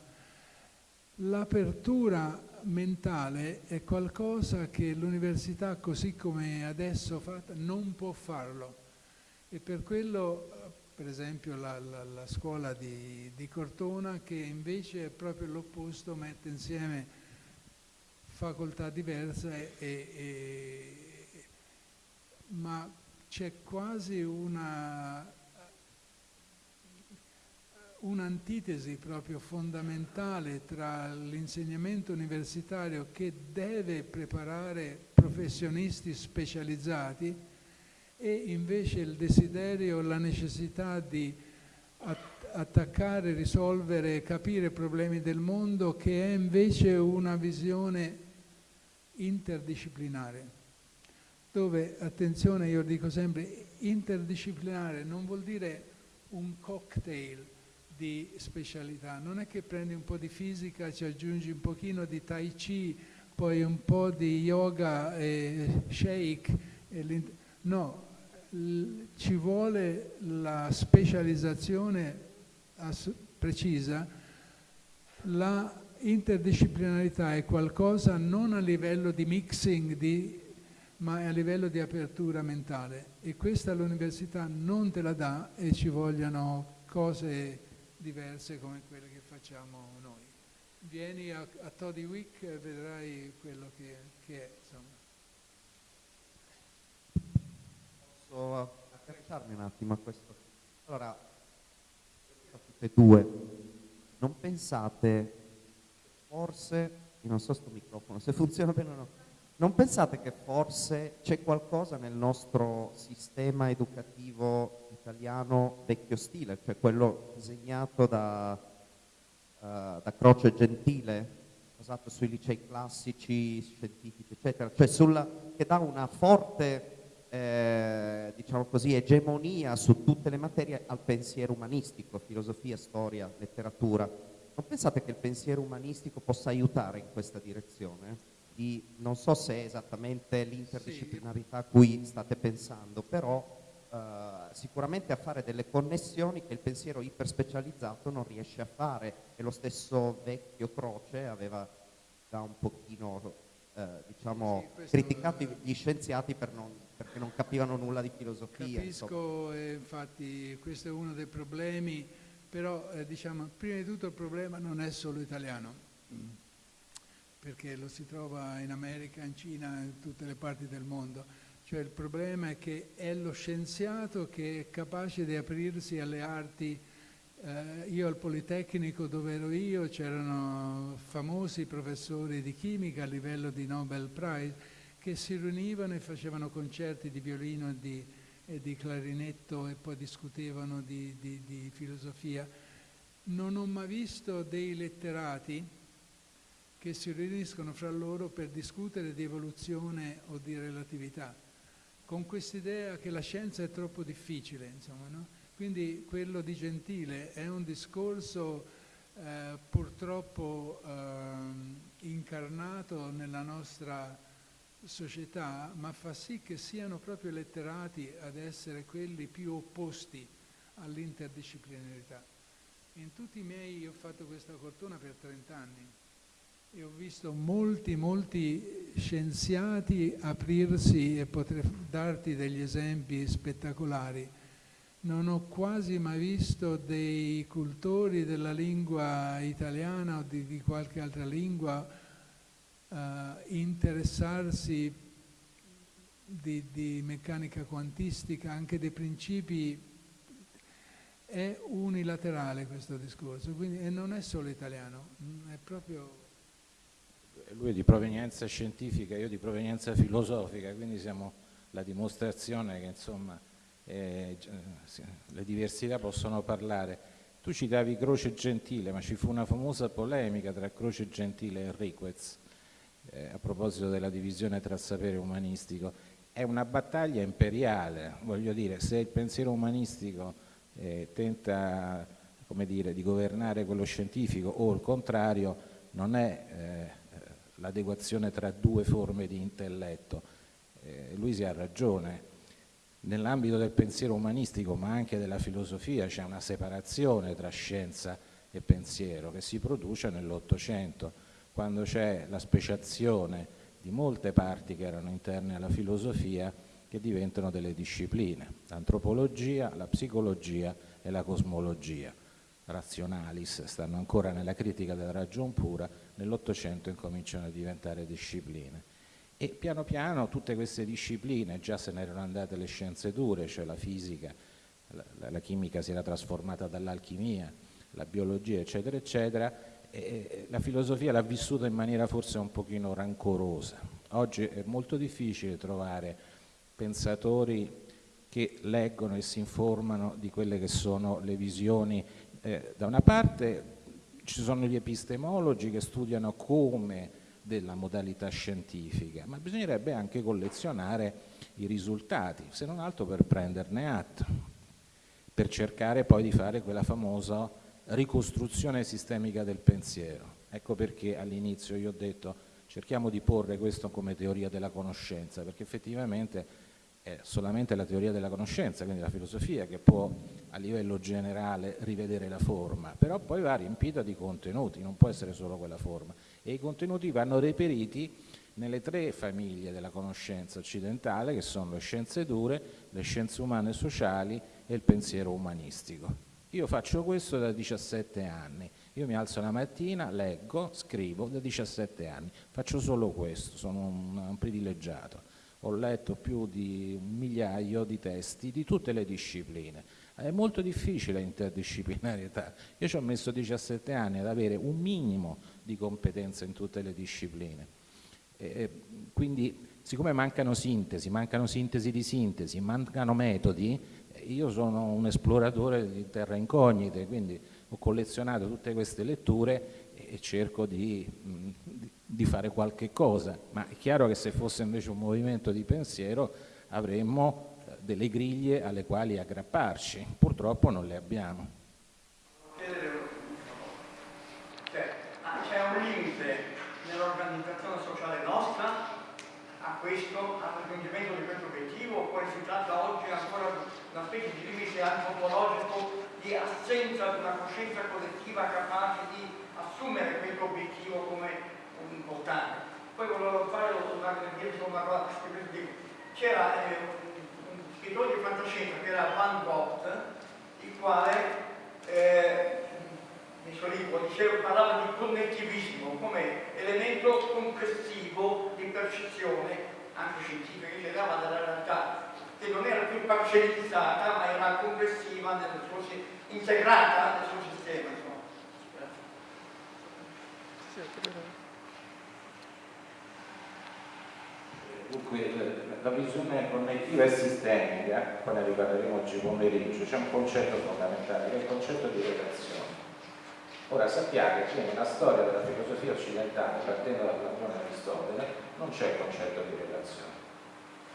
L'apertura mentale è qualcosa che l'università così come adesso fatta non può farlo e per quello per esempio la, la, la scuola di, di, Cortona che invece è proprio l'opposto, mette insieme facoltà diverse e, e, c'è quasi una un'antitesi proprio fondamentale tra l'insegnamento universitario che deve preparare professionisti specializzati e invece il desiderio, la necessità di attaccare, risolvere, capire problemi del mondo che è invece una visione interdisciplinare dove, attenzione, io dico sempre, interdisciplinare non vuol dire un cocktail, di specialità. Non è che prendi un po' di fisica, ci aggiungi un pochino di tai chi, poi un po' di yoga e shake. E no, ci vuole la specializzazione precisa, la interdisciplinarità è qualcosa non a livello di mixing, di, ma a livello di apertura mentale e questa l'università non te la dà e ci vogliono cose diverse come quelle che facciamo noi. Vieni a, a Toddy Week e vedrai quello che, che è. Insomma. Posso accarciarmi un attimo a questo? Allora, tutte e due, non pensate, forse, non so sto microfono, se funziona bene o no, non pensate che forse c'è qualcosa nel nostro sistema educativo italiano vecchio stile, cioè quello disegnato da, uh, da Croce Gentile, basato sui licei classici, scientifici, eccetera, cioè sulla, che dà una forte eh, diciamo così, egemonia su tutte le materie al pensiero umanistico, filosofia, storia, letteratura. Non pensate che il pensiero umanistico possa aiutare in questa direzione? Di, non so se è esattamente l'interdisciplinarità a cui state pensando, però Uh, sicuramente a fare delle connessioni che il pensiero iperspecializzato non riesce a fare e lo stesso vecchio Croce aveva già un pochino uh, diciamo, sì, criticato è... gli scienziati per non, perché non capivano nulla di filosofia. Capisco, eh, infatti questo è uno dei problemi, però eh, diciamo, prima di tutto il problema non è solo italiano, perché lo si trova in America, in Cina, in tutte le parti del mondo cioè il problema è che è lo scienziato che è capace di aprirsi alle arti. Eh, io al Politecnico dove ero io c'erano famosi professori di chimica a livello di Nobel Prize che si riunivano e facevano concerti di violino e di, e di clarinetto e poi discutevano di, di, di filosofia. Non ho mai visto dei letterati che si riuniscono fra loro per discutere di evoluzione o di relatività con quest'idea che la scienza è troppo difficile, insomma, no? Quindi quello di Gentile è un discorso eh, purtroppo eh, incarnato nella nostra società, ma fa sì che siano proprio letterati ad essere quelli più opposti all'interdisciplinarità. In tutti i miei, io ho fatto questa fortuna per 30 anni, e ho visto molti, molti scienziati aprirsi e potrei darti degli esempi spettacolari. Non ho quasi mai visto dei cultori della lingua italiana o di, di qualche altra lingua uh, interessarsi di, di, meccanica quantistica, anche dei principi. È unilaterale questo discorso, quindi, e non è solo italiano, è proprio lui è di provenienza scientifica, io di provenienza filosofica, quindi siamo la dimostrazione che insomma eh, le diversità possono parlare. Tu citavi Croce Gentile, ma ci fu una famosa polemica tra Croce Gentile e Riquez. eh, a proposito della divisione tra sapere umanistico, è una battaglia imperiale, voglio dire, se il pensiero umanistico eh, tenta come dire, di governare quello scientifico o il contrario, non è eh, l'adeguazione tra due forme di intelletto. Eh, lui si ha ragione, nell'ambito del pensiero umanistico ma anche della filosofia c'è una separazione tra scienza e pensiero che si produce nell'Ottocento, quando c'è la speciazione di molte parti che erano interne alla filosofia che diventano delle discipline, l'antropologia, la psicologia e la cosmologia. Razionalis stanno ancora nella critica della ragion pura, nell'Ottocento incominciano a diventare discipline. E piano piano tutte queste discipline, già se ne erano andate le scienze dure, cioè la fisica, la, la chimica si era trasformata dall'alchimia, la biologia, eccetera, eccetera, la filosofia l'ha vissuta in maniera forse un pochino rancorosa. Oggi è molto difficile trovare pensatori che leggono e si informano di quelle che sono le visioni. Eh, da una parte ci sono gli epistemologi che studiano come della modalità scientifica, ma bisognerebbe anche collezionare i risultati, se non altro per prenderne atto, per cercare poi di fare quella famosa ricostruzione sistemica del pensiero. Ecco perché all'inizio io ho detto cerchiamo di porre questo come teoria della conoscenza, perché effettivamente è solamente la teoria della conoscenza, quindi la filosofia, che può a livello generale rivedere la forma, però poi va riempita di contenuti, non può essere solo quella forma. E i contenuti vanno reperiti nelle tre famiglie della conoscenza occidentale, che sono le scienze dure, le scienze umane e sociali e il pensiero umanistico. Io faccio questo da 17 anni, io mi alzo la mattina, leggo, scrivo da 17 anni, faccio solo questo, sono un, un privilegiato. Ho letto più di un migliaio di testi di tutte le discipline. È molto difficile l'interdisciplinarietà. Io ci ho messo 17 anni ad avere un minimo di competenze in tutte le discipline. E quindi, siccome mancano sintesi, mancano sintesi di sintesi, mancano metodi, io sono un esploratore di terra incognite, quindi ho collezionato tutte queste letture e cerco di, di fare qualche cosa, ma è chiaro che se fosse invece un movimento di pensiero avremmo delle griglie alle quali aggrapparci, purtroppo non le abbiamo. Cioè, ah, c'è un limite nell'organizzazione sociale nostra a questo, al raggiungimento di questo obiettivo, oppure si tratta oggi ancora di una specie di limite antropologico di assenza di una coscienza collettiva capace di assumere questo obiettivo come importante. Poi volevo fare una cosa, c'era eh, scrittore di fantascienza che era Van Gogh, il quale eh, nel suo libro diceva, parlava di connettivismo come elemento complessivo di percezione anche scientifica che dava dalla realtà che non era più parcellizzata ma era complessiva, nel suo, integrata nel suo sistema. Dunque, la visione connettiva e sistemica, poi ne riparleremo oggi pomeriggio, c'è un concetto fondamentale che è il concetto di relazione. Ora sappiate che nella storia della filosofia occidentale, partendo dal Platone Aristotele, non c'è il concetto di relazione.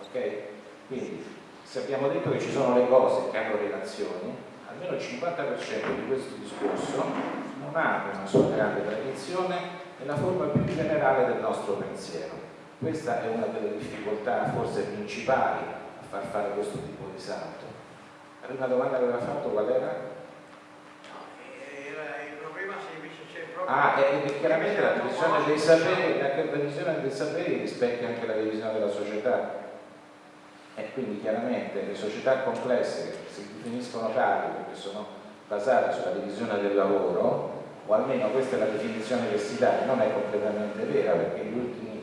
Ok? Quindi se abbiamo detto che ci sono le cose che hanno relazioni, almeno il 50% di questo discorso non ha una sua grande tradizione nella forma più generale del nostro pensiero. Questa è una delle difficoltà forse principali a far fare questo tipo di salto. La prima domanda che aveva fatto qual era? Ah, e chiaramente la divisione dei saperi, la divisione dei saperi rispecchia anche la divisione della società e quindi chiaramente le società complesse che si definiscono tali perché sono basate sulla divisione del lavoro, o almeno questa è la definizione che si dà, non è completamente vera perché gli ultimi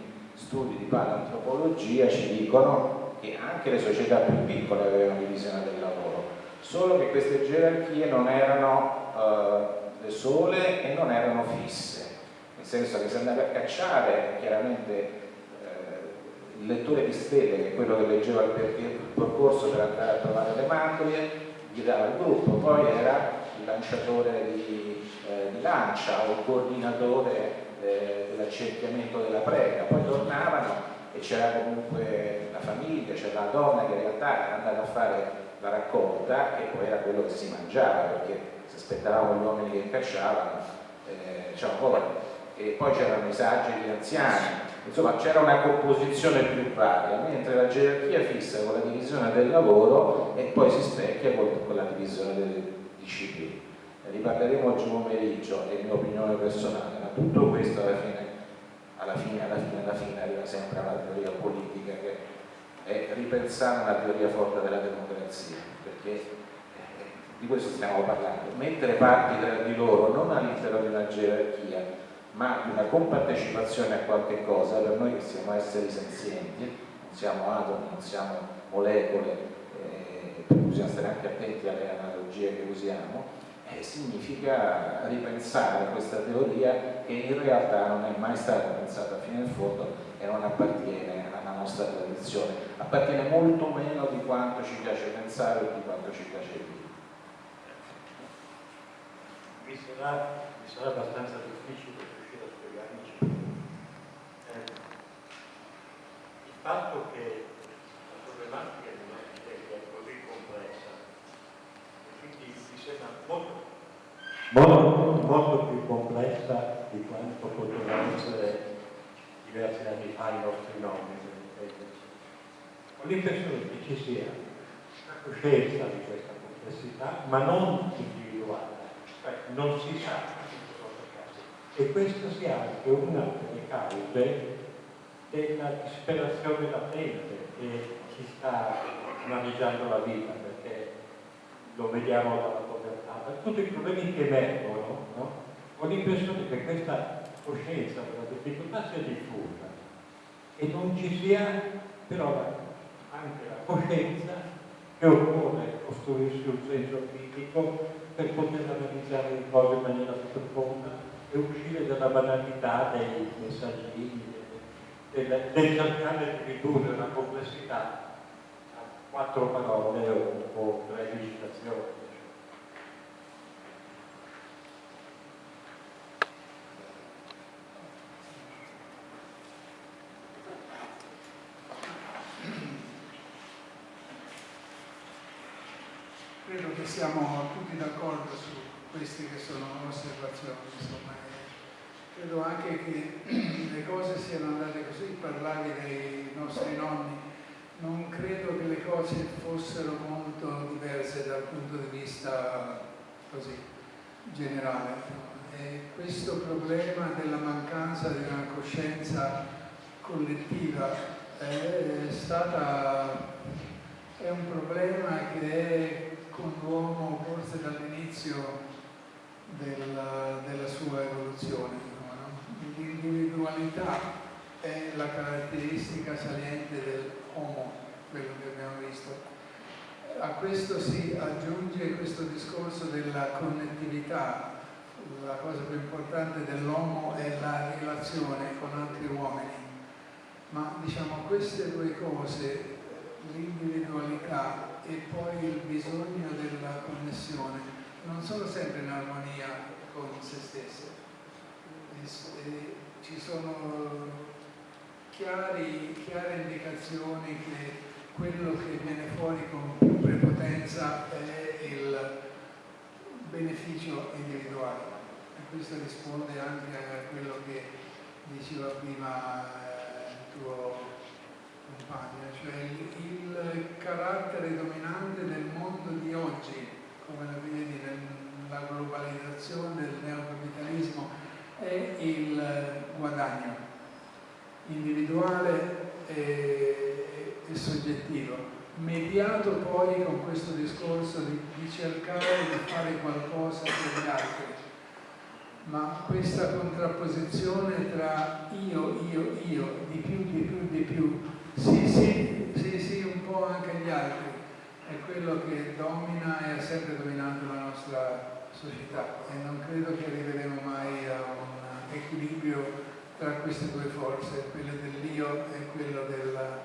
studi di paleantropologia ci dicono che anche le società più piccole avevano divisione del lavoro, solo che queste gerarchie non erano eh, le sole e non erano fisse, nel senso che se andava a cacciare chiaramente il lettore di stelle, che è quello che leggeva il, percorso per andare a trovare le macchie, gli dava il gruppo, poi era il lanciatore di, eh, di lancia o il coordinatore eh, dell'accerchiamento della prega, poi tornavano e c'era comunque la famiglia, c'era la donna che in realtà era andata a fare la raccolta che poi era quello che si mangiava, perché se aspettavamo gli uomini che cacciavano, eh, diciamo, e poi c'erano i saggi gli anziani, insomma c'era una composizione più varia, mentre la gerarchia fissa con la divisione del lavoro e poi si specchia con la divisione delle discipline. Riparleremo oggi pomeriggio, è mia opinione personale, ma tutto questo alla fine, alla fine, alla fine, alla fine arriva sempre a una teoria politica che è ripensare una teoria forte della democrazia, perché eh, di questo stiamo parlando. Mettere parti tra di loro non all'interno di una gerarchia, ma di una compartecipazione a qualche cosa, per noi che siamo esseri senzienti, non siamo atomi, non siamo molecole, eh, bisogna stare anche attenti alle analogie che usiamo, eh, significa ripensare questa teoria che in realtà non è mai stata pensata fino in fondo e non appartiene alla nostra tradizione, appartiene molto meno di quanto ci piace pensare o di quanto ci piace dire. Mi sarà, mi sarà abbastanza difficile riuscire a spiegarmi eh, il fatto che la problematica di una è così complessa quindi mi sembra molto, molto, molto più complessa di quanto potevano essere diversi anni fa i nostri nonni. Ho l'impressione che ci sia una coscienza di questa complessità, ma non individuale, cioè non si sa e questa sia anche una delle cause della disperazione latente che ci sta maneggiando la vita, perché lo vediamo da tutti i problemi che emergono, no? ho l'impressione che questa coscienza della difficoltà sia diffusa e non ci sia però anche la coscienza che occorre costruirsi un senso critico per poter analizzare le cose in maniera profonda e uscire dalla banalità dei messaggini, del, del cercare di ridurre la complessità a quattro parole o, o tre citazioni. Credo che siamo tutti d'accordo su queste che sono osservazioni, insomma. Credo anche che (clears throat) le cose siano andate così, parlavi dei nostri nonni, non credo che le cose fossero molto diverse dal punto di vista così generale. E questo problema della mancanza di una coscienza collettiva è, stata, è un problema che è con l'uomo forse dall'inizio della, della sua evoluzione. L'individualità è la caratteristica saliente dell'uomo, quello che abbiamo visto. A questo si aggiunge questo discorso della connettività. La cosa più importante dell'uomo è la relazione con altri uomini. Ma diciamo queste due cose, l'individualità e poi il bisogno della connessione, non sono sempre in armonia con se stesse. E ci sono chiari, chiare indicazioni che quello che viene fuori con più prepotenza è il beneficio individuale. E questo risponde anche a quello che diceva prima eh, il tuo compagno, cioè il, il carattere dominante del mondo di oggi come la vedi nella globalizzazione del neocapitalismo, è il guadagno individuale e, e soggettivo, mediato poi con questo discorso di, di cercare di fare qualcosa per gli altri. Ma questa contrapposizione tra io, io, io, di più, di più, di più, sì, sì, sì, sì, un po' anche gli altri, è quello che domina e ha sempre dominato la nostra società e non credo che arriveremo mai a un equilibrio tra queste due forze, quella dell'io e quello della,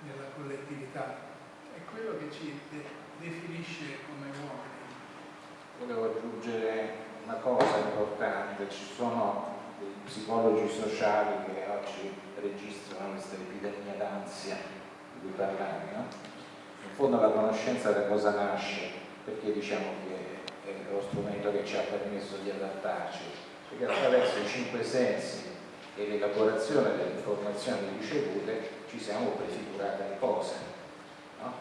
della collettività. È quello che ci de definisce come uomini. Volevo aggiungere una cosa importante, ci sono sociali che oggi registrano questa epidemia d'ansia di cui parlavi, no? In fondo la conoscenza da cosa nasce? Perché diciamo che è lo strumento che ci ha permesso di adattarci? Perché attraverso i cinque sensi e l'elaborazione delle informazioni ricevute ci siamo prefigurate le cose. No?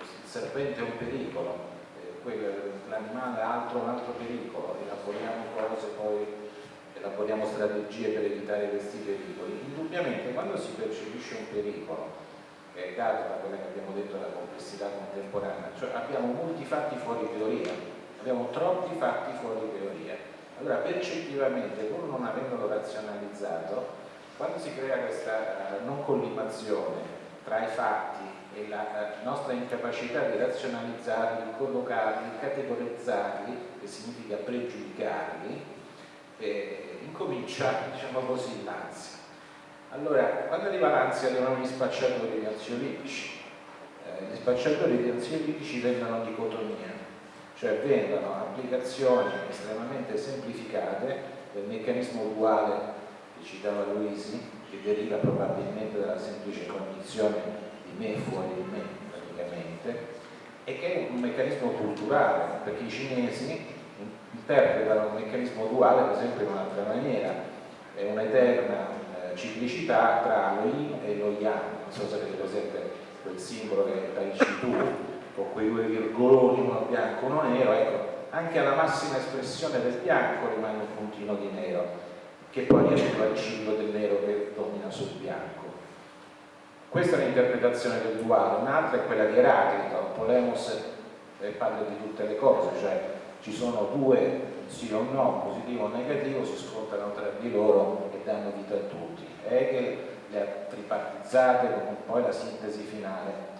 Il serpente è un pericolo, l'animale è altro un altro pericolo, elaboriamo cose, poi elaboriamo strategie per evitare questi pericoli. Indubbiamente quando si percepisce un pericolo, che è dato da quella che abbiamo detto della complessità contemporanea, cioè abbiamo molti fatti fuori teoria, abbiamo troppi fatti fuori teoria. Allora percettivamente, pur non avendolo razionalizzato, quando si crea questa uh, non collimazione tra i fatti e la uh, nostra incapacità di razionalizzarli, collocarli, categorizzarli, che significa pregiudicarli, eh, incomincia, diciamo così, l'ansia. Allora, quando arriva l'ansia arrivano gli spacciatori di ansiolitici. Eh, gli spacciatori di ansiolitici vendono dicotomia, cioè vendono applicazioni estremamente semplificate del meccanismo duale che citava Luisi, che deriva probabilmente dalla semplice cognizione di me fuori di me, praticamente, e che è un meccanismo culturale, perché i cinesi interpretano un meccanismo duale per esempio in un'altra maniera, è un'eterna eh, ciclicità tra lo yin e lo yang, non so se avete presente quel simbolo che è Tai Chi Tu, con quei due virgoloni, uno bianco e uno nero, ecco, anche alla massima espressione del bianco rimane un puntino di nero, che poi riesce al ciclo del nero che domina sul bianco. Questa è l'interpretazione del duale, un'altra è quella di Eraclito, Polemos eh, parla di tutte le cose, cioè ci sono due sì o no, positivo o negativo, si scontrano tra di loro e danno vita a tutti. Hegel le ha tripartizzate con poi la sintesi finale.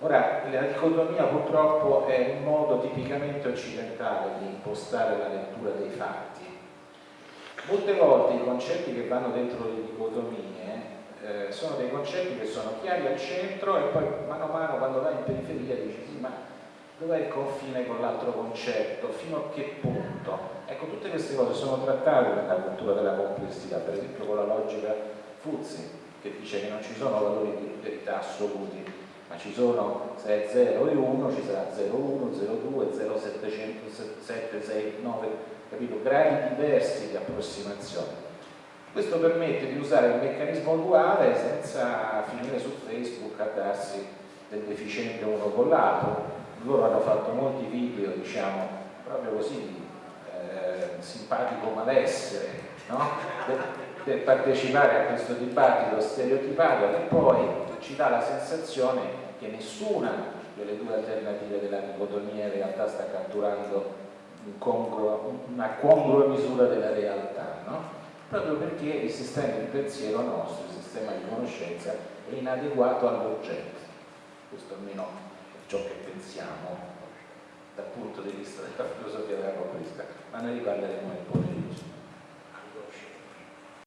Ora, la dicotomia purtroppo è un modo tipicamente occidentale di impostare la lettura dei fatti. Molte volte i concetti che vanno dentro le dicotomie eh, sono dei concetti che sono chiari al centro e poi mano a mano quando vai in periferia dici sì ma dov'è il confine con l'altro concetto, fino a che punto. Ecco, tutte queste cose sono trattate nella cultura della complessità, per esempio con la logica Fuzzi, che dice che non ci sono valori di verità assoluti, ma ci sono, se è 0 e 1, ci sarà 0, 1, 0, 2, 0, 707, 6, 9, capito? Gradi diversi di approssimazione. Questo permette di usare il meccanismo duale senza finire su Facebook a darsi del deficiente uno con l'altro, loro hanno fatto molti video, diciamo, proprio così, eh, simpatico malessere, no? per, per partecipare a questo dibattito stereotipato che poi ci dà la sensazione che nessuna delle due alternative della dicotomia in realtà sta catturando una congrua misura della realtà, no? proprio perché il sistema di pensiero nostro, il sistema di conoscenza è inadeguato all'oggetto, questo almeno ciò che pensiamo dal punto di vista della filosofia della conquista, ma noi riparleremo nel